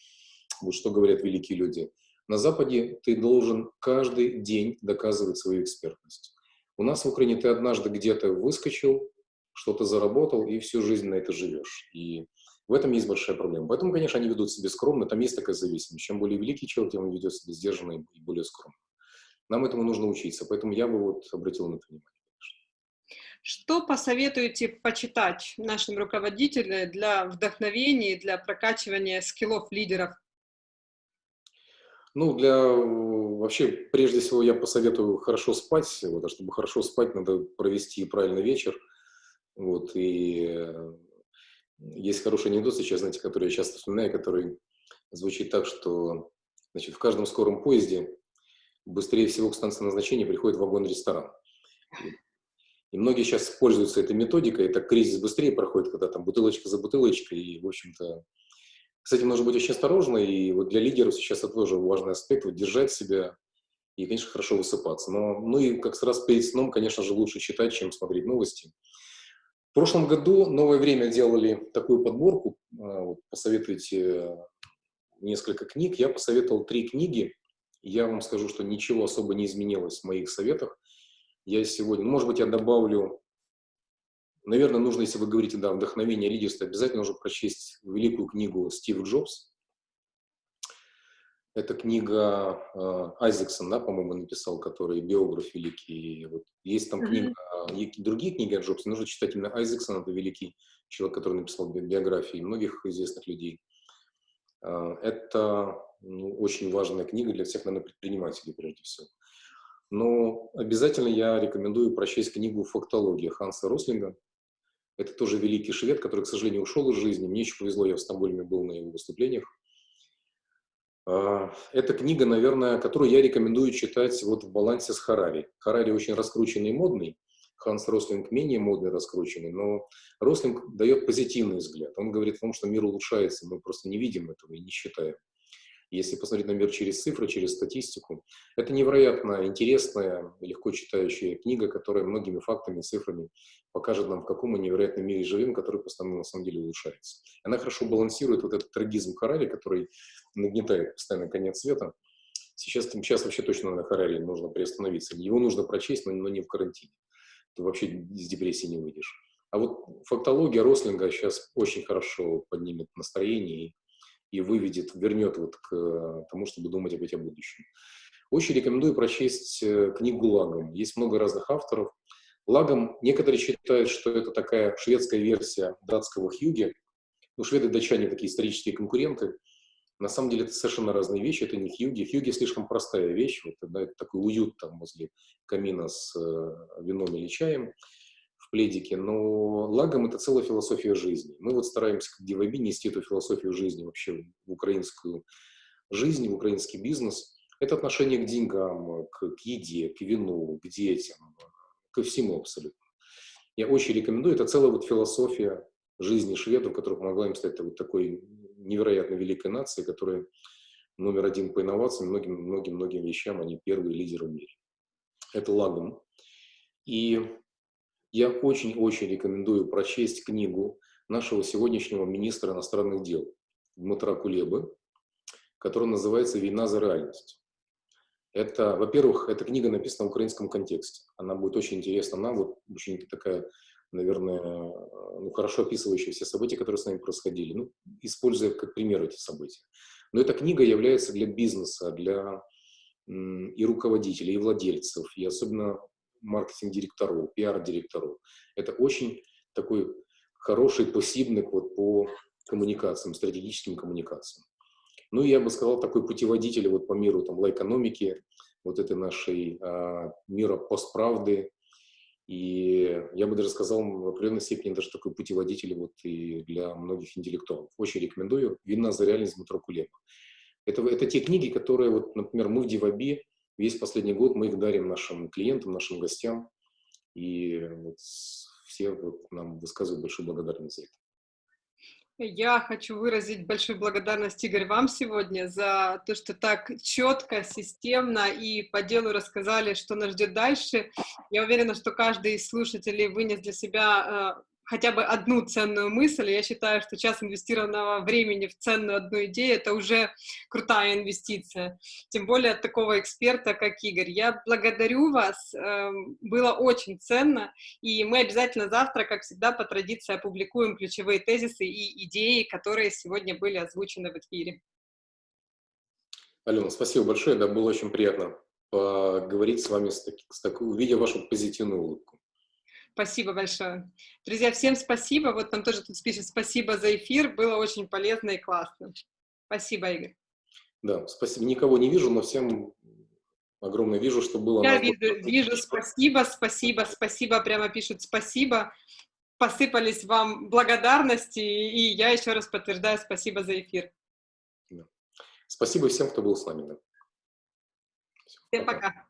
вот что говорят великие люди. На Западе ты должен каждый день доказывать свою экспертность. У нас в Украине ты однажды где-то выскочил, что-то заработал, и всю жизнь на это живешь. И в этом есть большая проблема. Поэтому, конечно, они ведут себя скромно, там есть такая зависимость. Чем более великий человек, тем он ведет себя сдержанно и более скромно. Нам этому нужно учиться, поэтому я бы вот обратил на это внимание. Что посоветуете почитать нашим руководителям для вдохновения, для прокачивания скиллов лидеров ну, для вообще, прежде всего, я посоветую хорошо спать. Вот, а чтобы хорошо спать, надо провести правильный вечер. Вот, и э, есть хороший анекдот сейчас, знаете, который я часто вспоминаю, который звучит так, что значит, в каждом скором поезде быстрее всего к станции назначения приходит вагон-ресторан. И многие сейчас пользуются этой методикой, это кризис быстрее проходит, когда там бутылочка за бутылочкой, и, в общем-то, с этим нужно быть очень осторожно, и вот для лидеров сейчас это тоже важный аспект, вот держать себя и, конечно, хорошо высыпаться. Но, ну и как раз перед сном, конечно же, лучше читать, чем смотреть новости. В прошлом году «Новое время» делали такую подборку, вот, посоветуйте несколько книг. Я посоветовал три книги. Я вам скажу, что ничего особо не изменилось в моих советах. Я сегодня, может быть, я добавлю Наверное, нужно, если вы говорите, да, вдохновение, лидерство, обязательно нужно прочесть великую книгу Стив Джобс. Это книга э, Айзексон, да, по-моему, написал, который биограф великий. Вот есть там книга, mm-hmm. другие книги о Джобсе, нужно читать именно Айзексон, это великий человек, который написал биографии многих известных людей. Э, это ну, очень важная книга для всех, наверное, предпринимателей, прежде всего. Но обязательно я рекомендую прочесть книгу «Фактология» Ханса Рослинга. Это тоже великий швед, который, к сожалению, ушел из жизни. Мне еще повезло, я в Стамбуле был на его выступлениях. А, эта книга, наверное, которую я рекомендую читать вот в балансе с Харари. Харари очень раскрученный и модный, Ханс Рослинг менее модный, раскрученный, но Рослинг дает позитивный взгляд. Он говорит о том, что мир улучшается, мы просто не видим этого и не считаем. Если посмотреть на мир через цифры, через статистику, это невероятно интересная, легко читающая книга, которая многими фактами, цифрами покажет нам, в каком мы невероятном мире живем, который постоянно на самом деле улучшается. Она хорошо балансирует вот этот трагизм Харари, который нагнетает постоянно конец света. Сейчас, сейчас вообще точно на Харари нужно приостановиться. Его нужно прочесть, но, но не в карантине. Ты вообще из депрессии не выйдешь. А вот фактология Рослинга сейчас очень хорошо поднимет настроение и и выведет, вернет вот к э, тому, чтобы думать опять о будущем. Очень рекомендую прочесть э, книгу Лагом. Есть много разных авторов. Лагом некоторые считают, что это такая шведская версия датского Хьюги. Ну, шведы и датчане такие исторические конкуренты. На самом деле это совершенно разные вещи, это не Хьюги. Хьюги слишком простая вещь, вот, да, это такой уют там возле камина с э, вином или чаем в пледике, но лагом это целая философия жизни. Мы вот стараемся, как Диваби, нести эту философию жизни вообще в украинскую жизнь, в украинский бизнес. Это отношение к деньгам, к, к еде, к вину, к детям, ко всему абсолютно. Я очень рекомендую. Это целая вот философия жизни шведов, которая помогла им стать вот такой невероятно великой нацией, которая номер один по инновациям, многим-многим-многим вещам, они первые лидеры в мире. Это лагом. И я очень-очень рекомендую прочесть книгу нашего сегодняшнего министра иностранных дел Дмитра Кулебы, которая называется «Война за реальность». Это, во-первых, эта книга написана в украинском контексте. Она будет очень интересна нам, вот очень такая, наверное, ну, хорошо описывающая все события, которые с нами происходили, ну, используя как пример эти события. Но эта книга является для бизнеса, для и руководителей, и владельцев, и особенно маркетинг-директоров, пиар-директоров. Это очень такой хороший посібник вот по коммуникациям, стратегическим коммуникациям. Ну, я бы сказал, такой путеводитель вот по миру там, экономики, вот этой нашей а, мира постправды. И я бы даже сказал, в определенной степени даже такой путеводитель вот и для многих интеллектуалов. Очень рекомендую. «Вина за реальность» Дмитро Кулеба. Это, это те книги, которые, вот, например, мы в Диваби Весь последний год мы их дарим нашим клиентам, нашим гостям, и вот все вот нам высказывают большую благодарность за это. Я хочу выразить большую благодарность, Игорь, вам сегодня за то, что так четко, системно и по делу рассказали, что нас ждет дальше. Я уверена, что каждый из слушателей вынес для себя э, хотя бы одну ценную мысль. Я считаю, что час инвестированного времени в ценную одну идею — это уже крутая инвестиция. Тем более от такого эксперта, как Игорь. Я благодарю вас, эм, было очень ценно, и мы обязательно завтра, как всегда, по традиции опубликуем ключевые тезисы и идеи, которые сегодня были озвучены в эфире. Алена, спасибо большое, да, было очень приятно поговорить с вами, с таки, с такой, увидя вашу позитивную улыбку. Спасибо большое. Друзья, всем спасибо. Вот там тоже тут пишет спасибо за эфир. Было очень полезно и классно. Спасибо, Игорь. Да, спасибо. Никого не вижу, но всем огромное вижу, что было... Я вижу, вижу, спасибо, спасибо, спасибо, прямо пишут спасибо. Посыпались вам благодарности, и я еще раз подтверждаю спасибо за эфир. Да. Спасибо всем, кто был с нами. Да. Всем пока. пока.